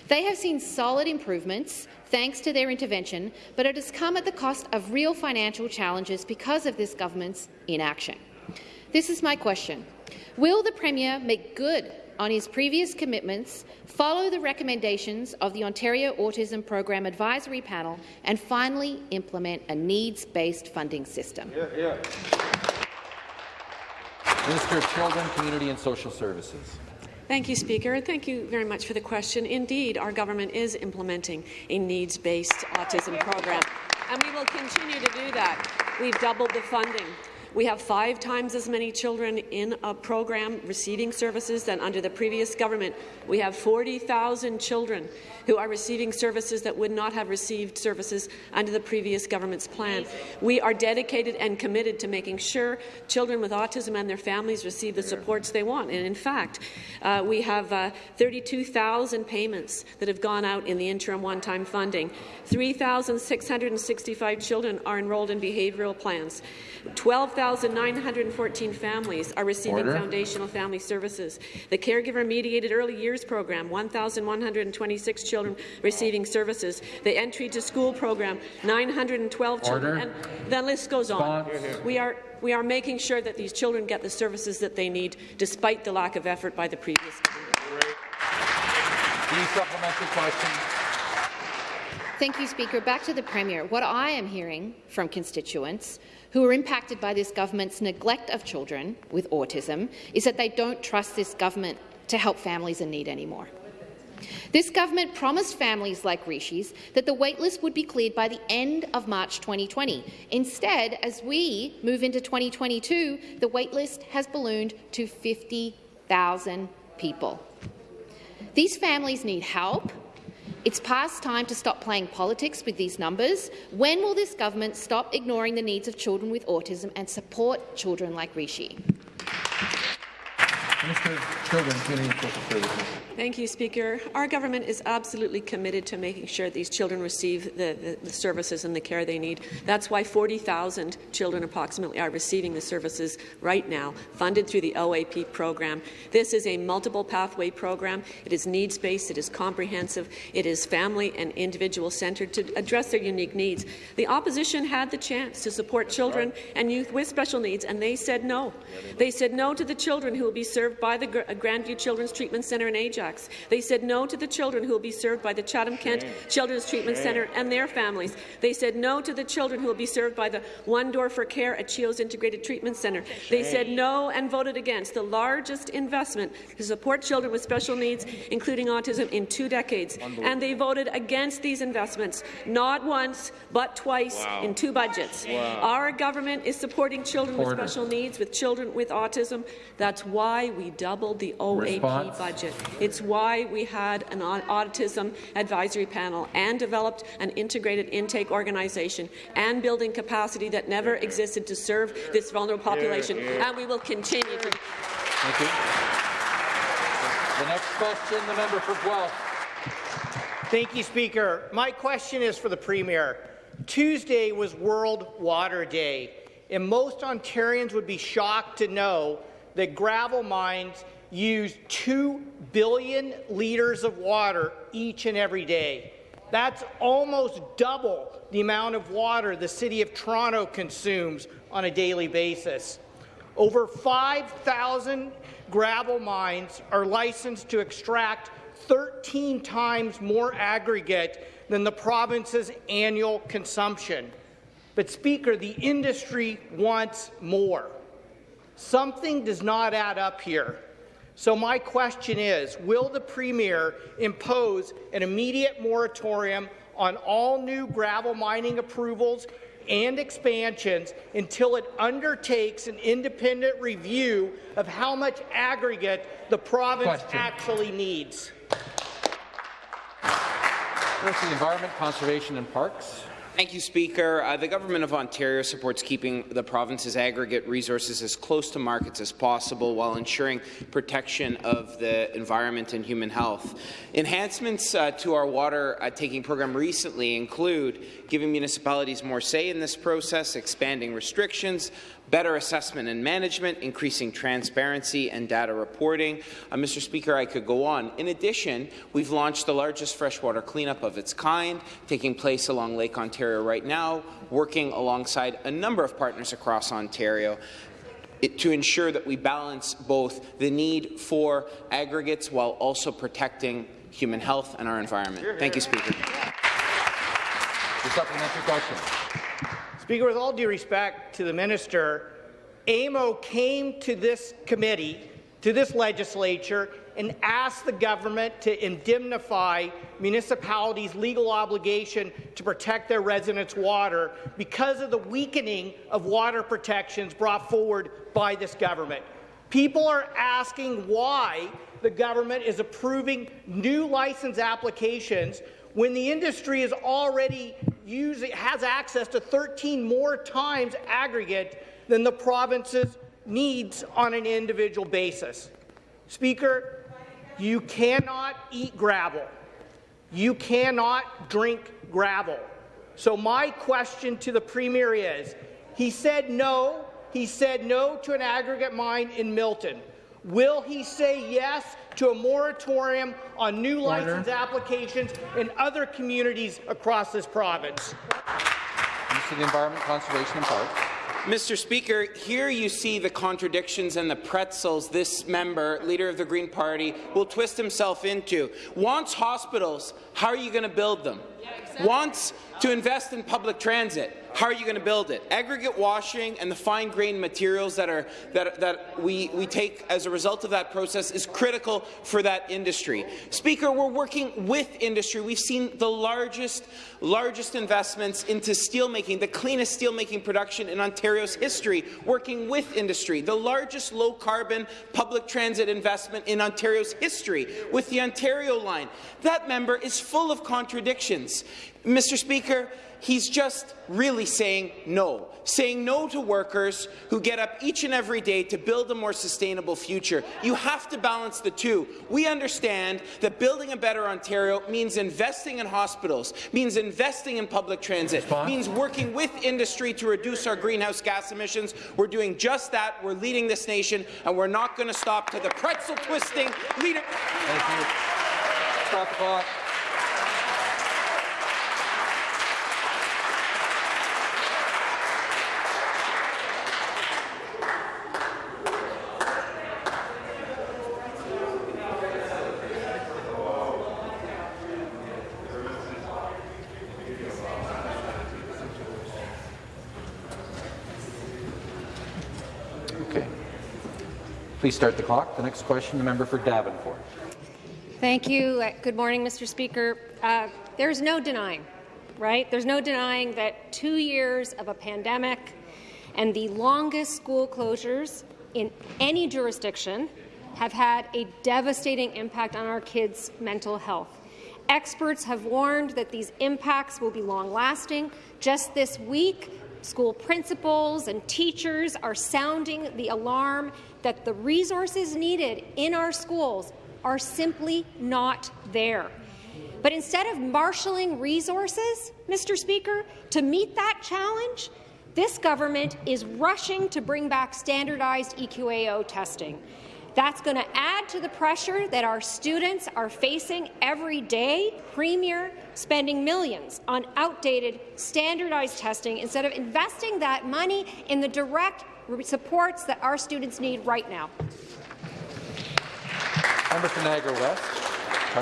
They have seen solid improvements thanks to their intervention, but it has come at the cost of real financial challenges because of this government's inaction. This is my question. Will the Premier make good on his previous commitments, follow the recommendations of the Ontario Autism Program Advisory Panel, and finally implement a needs-based funding system? Yeah, yeah. Minister of Children, Community and Social Services. Thank you, Speaker, and thank you very much for the question. Indeed, our government is implementing a needs-based autism program, and we will continue to do that. We've doubled the funding. We have five times as many children in a program receiving services than under the previous government. We have 40,000 children who are receiving services that would not have received services under the previous government's plan. We are dedicated and committed to making sure children with autism and their families receive the supports they want. And in fact, uh, we have uh, 32,000 payments that have gone out in the interim one-time funding. 3,665 children are enrolled in behavioural plans. 12,914 families are receiving Order. foundational family services. The Caregiver-Mediated Early Years Program, 1,126 children receiving services. The Entry to School Program, 912 Order. children. And the list goes on. We are we are making sure that these children get the services that they need, despite the lack of effort by the previous supplementary question. Thank you, Speaker. Back to the Premier. What I am hearing from constituents who are impacted by this government's neglect of children with autism is that they don't trust this government to help families in need anymore. This government promised families like Rishi's that the waitlist would be cleared by the end of March 2020. Instead, as we move into 2022, the waitlist has ballooned to 50,000 people. These families need help, it's past time to stop playing politics with these numbers. When will this government stop ignoring the needs of children with autism and support children like Rishi? Minister of Children, Community and Social Services. Thank you, Speaker. Our government is absolutely committed to making sure these children receive the, the, the services and the care they need. That's why 40,000 children approximately are receiving the services right now, funded through the OAP program. This is a multiple pathway program. It is needs-based, it is comprehensive, it is family and individual-centred to address their unique needs. The opposition had the chance to support children and youth with special needs, and they said no. They said no to the children who will be served by the Grandview Children's Treatment Centre in Ajax they said no to the children who will be served by the Chatham-Kent Children's Treatment Centre and their families. They said no to the children who will be served by the One Door for Care at CHEO's Integrated Treatment Centre. They said no and voted against the largest investment to support children with special needs, including autism, in two decades. And they voted against these investments, not once, but twice wow. in two budgets. Wow. Our government is supporting children Order. with special needs, with children with autism. That's why we doubled the OAP Response. budget. It's it's why we had an autism advisory panel and developed an integrated intake organization and building capacity that never existed to serve this vulnerable population, and we will continue to. Thank you. The next question, the member for Guelph. Thank you, Speaker. My question is for the Premier. Tuesday was World Water Day, and most Ontarians would be shocked to know that gravel mines use 2 billion litres of water each and every day. That's almost double the amount of water the City of Toronto consumes on a daily basis. Over 5,000 gravel mines are licensed to extract 13 times more aggregate than the province's annual consumption. But, Speaker, the industry wants more. Something does not add up here. So my question is, will the Premier impose an immediate moratorium on all new gravel mining approvals and expansions until it undertakes an independent review of how much aggregate the province question. actually needs? First, the Environment, Conservation and Parks. Thank you, Speaker. Uh, the Government of Ontario supports keeping the province's aggregate resources as close to markets as possible while ensuring protection of the environment and human health. Enhancements uh, to our water uh, taking program recently include giving municipalities more say in this process, expanding restrictions, better assessment and management, increasing transparency and data reporting. Uh, Mr. Speaker, I could go on. In addition, we've launched the largest freshwater cleanup of its kind, taking place along Lake Ontario right now, working alongside a number of partners across Ontario. It, to ensure that we balance both the need for aggregates while also protecting human health and our environment. Thank you, Speaker. The supplementary question. Speaker, with all due respect to the minister, AMO came to this committee, to this legislature, and asked the government to indemnify municipalities' legal obligation to protect their residents' water because of the weakening of water protections brought forward by this government. People are asking why the government is approving new license applications when the industry is already has access to 13 more times aggregate than the province's needs on an individual basis. Speaker, you cannot eat gravel. You cannot drink gravel. So my question to the Premier is, he said no, he said no to an aggregate mine in Milton. Will he say yes to a moratorium on new Order. license applications in other communities across this province? Minister of the Environment, Conservation and Parks. Mr. Speaker, here you see the contradictions and the pretzels this member, leader of the Green Party, will twist himself into. Wants hospitals, how are you going to build them? Yeah, exactly. Wants to invest in public transit, how are you going to build it? Aggregate washing and the fine-grained materials that, are, that, that we, we take as a result of that process is critical for that industry. Speaker, we're working with industry. We've seen the largest, largest investments into steelmaking, the cleanest steelmaking production in Ontario's history, working with industry, the largest low-carbon public transit investment in Ontario's history with the Ontario line. That member is full of contradictions. Mr. Speaker, he's just really saying no, saying no to workers who get up each and every day to build a more sustainable future. You have to balance the two. We understand that building a better Ontario means investing in hospitals, means investing in public transit, Response? means working with industry to reduce our greenhouse gas emissions. We're doing just that. We're leading this nation, and we're not going to stop to the pretzel twisting leader. Thank you. Stop the clock. Please start the clock. The next question, the member for Davenport. Thank you. Good morning, Mr. Speaker. Uh, there's no denying, right? There's no denying that two years of a pandemic and the longest school closures in any jurisdiction have had a devastating impact on our kids' mental health. Experts have warned that these impacts will be long-lasting. Just this week, school principals and teachers are sounding the alarm that the resources needed in our schools are simply not there. But instead of marshalling resources, Mr. Speaker, to meet that challenge, this government is rushing to bring back standardized EQAO testing. That's going to add to the pressure that our students are facing every day. Premier spending millions on outdated, standardized testing instead of investing that money in the direct supports that our students need right now. Member for Niagara West.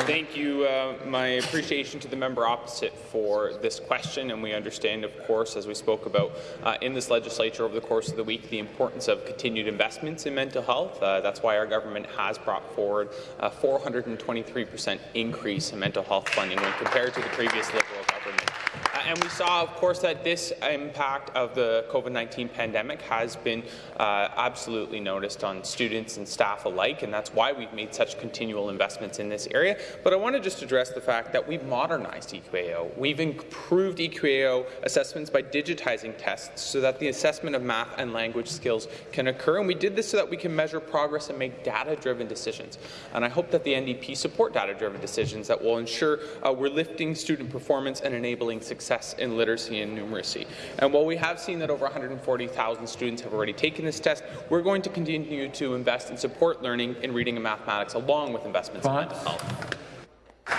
Thank you. Uh, my appreciation to the member opposite for this question, and we understand, of course, as we spoke about uh, in this legislature over the course of the week, the importance of continued investments in mental health. Uh, that's why our government has brought forward a 423 percent increase in mental health funding when compared to the previous Liberal government. Uh, and we saw, of course, that this impact of the COVID-19 pandemic has been uh, absolutely noticed on students and staff alike, and that's why we've made such continual investments in this area. But I want to just address the fact that we've modernized EQAO. We've improved EQAO assessments by digitizing tests so that the assessment of math and language skills can occur, and we did this so that we can measure progress and make data-driven decisions. And I hope that the NDP support data-driven decisions that will ensure uh, we're lifting student performance and enabling success in literacy and numeracy. And while we have seen that over 140,000 students have already taken this test, we're going to continue to invest in support learning in reading and mathematics along with investments in mental health.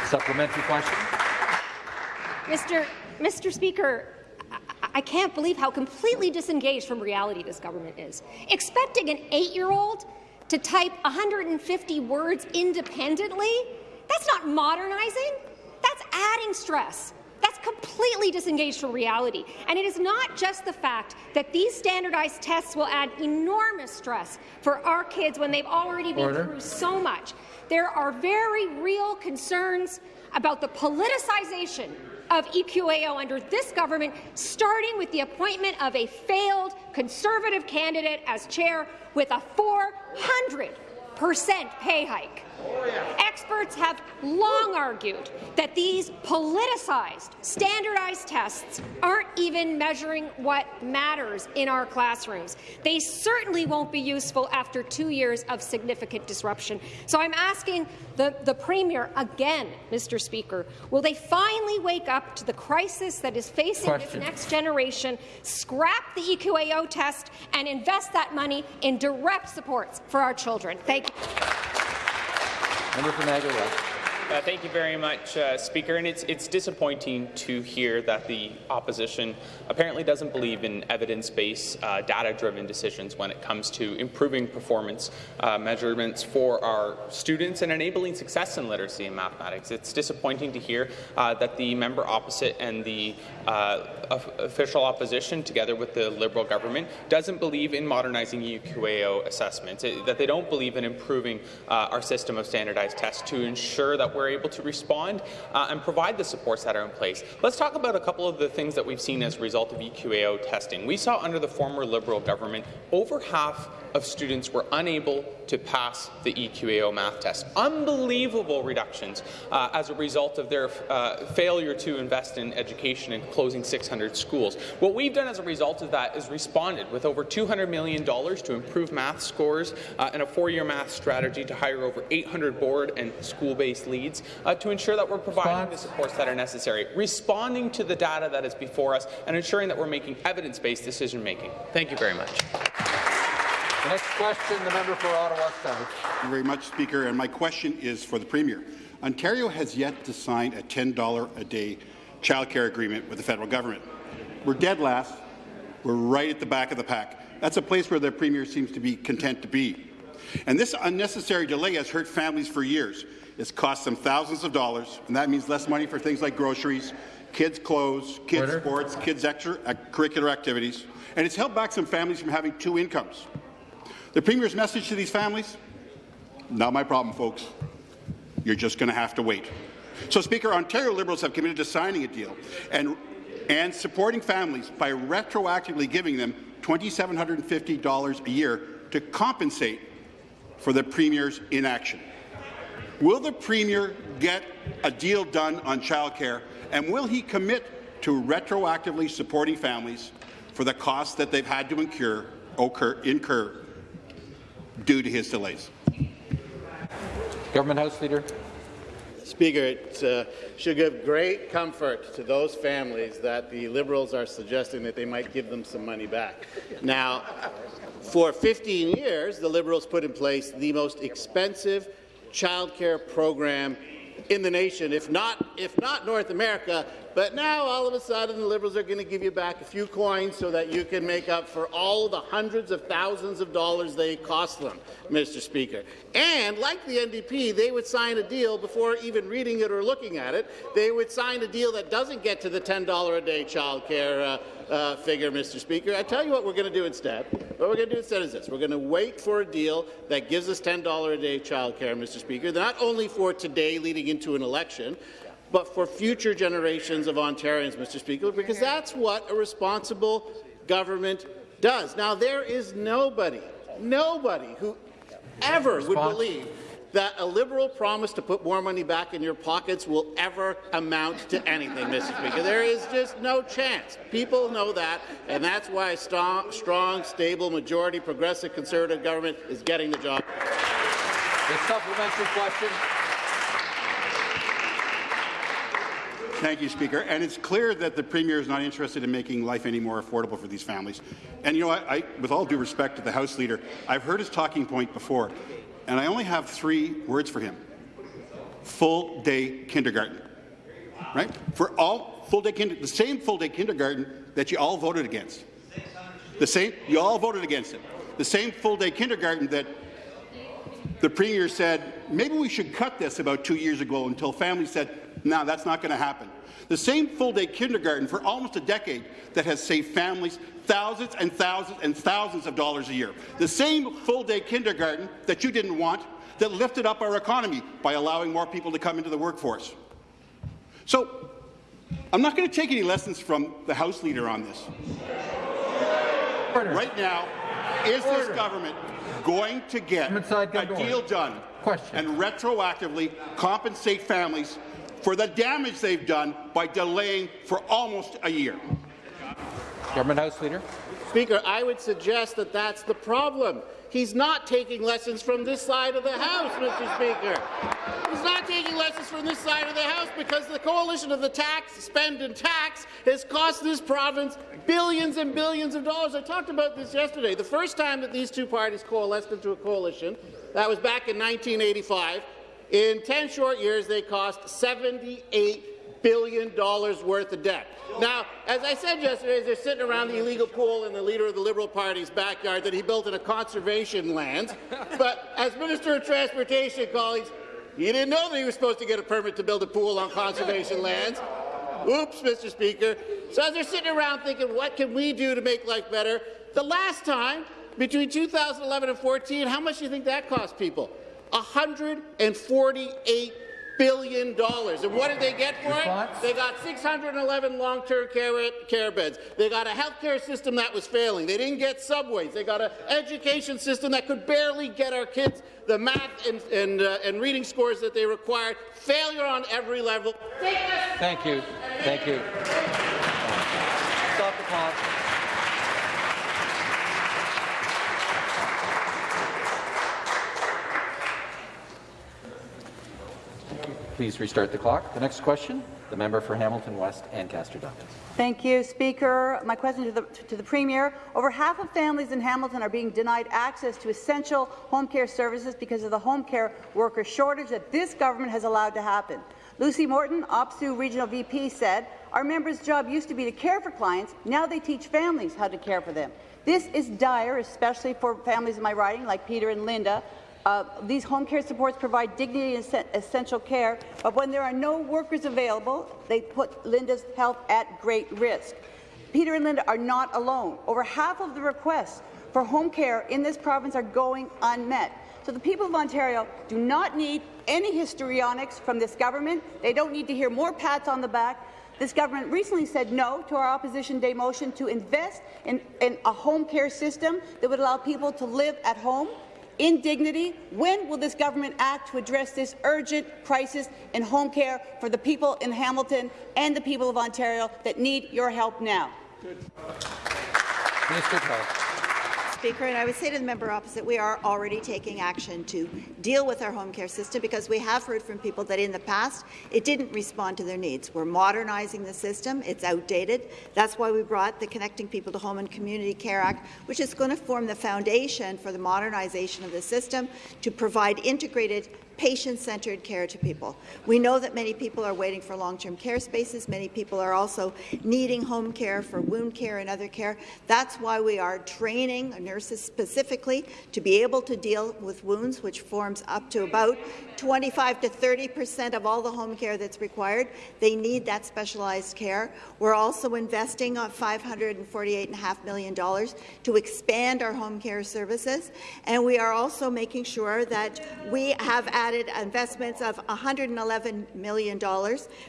Supplementary question. Mr. Mr. Speaker, I can't believe how completely disengaged from reality this government is. Expecting an eight-year-old to type 150 words independently, that's not modernizing. That's adding stress. That's completely disengaged from reality. And it is not just the fact that these standardized tests will add enormous stress for our kids when they've already been Order. through so much. There are very real concerns about the politicization of EQAO under this government, starting with the appointment of a failed Conservative candidate as chair with a 400 percent pay hike. Experts have long argued that these politicized, standardized tests aren't even measuring what matters in our classrooms. They certainly won't be useful after two years of significant disruption. So I'm asking the, the Premier again, Mr. Speaker, will they finally wake up to the crisis that is facing Question. this next generation, scrap the EQAO test, and invest that money in direct supports for our children? Thank you. Member for Niagara West. Uh, thank you very much, uh, Speaker. And it's, it's disappointing to hear that the opposition apparently doesn't believe in evidence-based, uh, data-driven decisions when it comes to improving performance uh, measurements for our students and enabling success in literacy and mathematics. It's disappointing to hear uh, that the member opposite and the uh, official opposition, together with the Liberal government, doesn't believe in modernizing EQAO assessments, it- that they don't believe in improving our system of standardized tests to ensure that we're able to respond uh, and provide the supports that are in place. Let's talk about a couple of the things that we've seen as a result of EQAO testing. We saw under the former Liberal government over half of students were unable to pass the EQAO math test. Unbelievable reductions uh, as a result of their uh, failure to invest in education and closing 600 schools. What we've done as a result of that is responded with over $200 million to improve math scores uh, and a four-year math strategy to hire over 800 board and school-based leads uh, to ensure that we're providing the supports that are necessary, responding to the data that is before us, and ensuring that we're making evidence-based decision-making. Thank you very much. The next question, the member for Ottawa South. Thank you very much, Speaker. And my question is for the Premier. Ontario has yet to sign a $10 a day childcare agreement with the federal government. We're dead last. We're right at the back of the pack. That's a place where the Premier seems to be content to be. And this unnecessary delay has hurt families for years. It's cost them thousands of dollars, and that means less money for things like groceries, kids' clothes, kids' Order. sports, kids' extra uh, curricular activities, and it's held back some families from having two incomes. The Premier's message to these families? Not my problem, folks. You're just going to have to wait. So, Speaker, Ontario Liberals have committed to signing a deal and, and supporting families by retroactively giving them $2,750 a year to compensate for the Premier's inaction. Will the Premier get a deal done on childcare, and will he commit to retroactively supporting families for the costs that they've had to incur, occur, incur due to his delays? Government House Leader. Speaker, it uh, should give great comfort to those families that the Liberals are suggesting that they might give them some money back. Now, for 15 years, the Liberals put in place the most expensive childcare program in the nation, if not, if not North America. But now, all of a sudden, the Liberals are going to give you back a few coins so that you can make up for all the hundreds of thousands of dollars they cost them, Mr. Speaker. And, like the NDP, they would sign a deal before even reading it or looking at it. They would sign a deal that doesn't get to the $10 a day child care uh, uh, figure, Mr. Speaker. I tell you what we're going to do instead. What we're going to do instead is this. We're going to wait for a deal that gives us $10 a day child care, Mr. Speaker, not only for today leading into an election, but for future generations of Ontarians, Mr. Speaker, because that's what a responsible government does. Now, there is nobody, nobody who ever would believe that a Liberal promise to put more money back in your pockets will ever amount to anything, Mr. Speaker. There is just no chance. People know that, and that's why a strong, strong stable, majority, progressive, conservative government is getting the job. The supplementary question. Thank you, Speaker. And it's clear that the Premier is not interested in making life any more affordable for these families. And you know, I, I, with all due respect to the House Leader, I've heard his talking point before, and I only have three words for him. Full-day kindergarten. Right? For all full-day kindergarten, the same full-day kindergarten that you all voted against. The same, you all voted against it. The same full-day kindergarten that the Premier said, maybe we should cut this about two years ago until families said, no, that's not going to happen. The same full-day kindergarten for almost a decade that has saved families thousands and thousands and thousands of dollars a year. The same full-day kindergarten that you didn't want that lifted up our economy by allowing more people to come into the workforce. So I'm not going to take any lessons from the House Leader on this. Right now, is this government going to get a deal done Question. and retroactively compensate families for the damage they've done by delaying for almost a year? Government House Leader. Speaker, I would suggest that that's the problem. He's not taking lessons from this side of the House, Mr. Speaker. He's not taking lessons from this side of the House because the coalition of the tax, spend and tax has cost this province billions and billions of dollars. I talked about this yesterday. The first time that these two parties coalesced into a coalition, that was back in 1985. In 10 short years, they cost $78 billion worth of debt. Now, as I said yesterday, as they're sitting around the illegal pool in the leader of the Liberal Party's backyard that he built in a conservation land, but as Minister of Transportation, colleagues, he didn't know that he was supposed to get a permit to build a pool on conservation lands. Oops, Mr. Speaker. So as they're sitting around thinking, what can we do to make life better? The last time, between 2011 and 14, how much do you think that cost people? $148 billion. And what did they get for it? They got 611 long-term care, care beds. They got a healthcare system that was failing. They didn't get subways. They got an education system that could barely get our kids the math and, and, uh, and reading scores that they required. Failure on every level. Thank you. Thank you. Stop the clock. Please restart the clock. The next question, the member for Hamilton West Ancaster Dundas. Thank you, Speaker. My question to the, to the Premier. Over half of families in Hamilton are being denied access to essential home care services because of the home care worker shortage that this government has allowed to happen. Lucy Morton, OPSEU Regional VP, said, our members' job used to be to care for clients. Now they teach families how to care for them. This is dire, especially for families in my riding, like Peter and Linda, uh, these home care supports provide dignity and essential care, but when there are no workers available, they put Linda's health at great risk. Peter and Linda are not alone. Over half of the requests for home care in this province are going unmet. So the people of Ontario do not need any histrionics from this government. They don't need to hear more pats on the back. This government recently said no to our Opposition Day motion to invest in, in a home care system that would allow people to live at home in dignity. When will this government act to address this urgent crisis in home care for the people in Hamilton and the people of Ontario that need your help now? Minister Speaker, and I would say to the member opposite, we are already taking action to deal with our home care system because we have heard from people that in the past it didn't respond to their needs. We're modernizing the system. It's outdated. That's why we brought the Connecting People to Home and Community Care Act, which is going to form the foundation for the modernization of the system to provide integrated patient-centered care to people. We know that many people are waiting for long-term care spaces. Many people are also needing home care for wound care and other care. That's why we are training nurses specifically to be able to deal with wounds, which forms up to about 25 to 30 percent of all the home care that's required. They need that specialized care. We're also investing on $548.5 million to expand our home care services, and we are also making sure that we have added investments of $111 million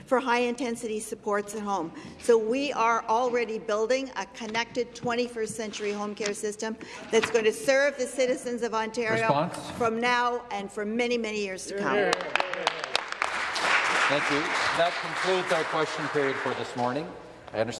for high-intensity supports at home. So we are already building a connected 21st century home care system that's going to serve the citizens of Ontario Response? from now and for many, many years to come. Thank you. That concludes our question period for this morning. I understand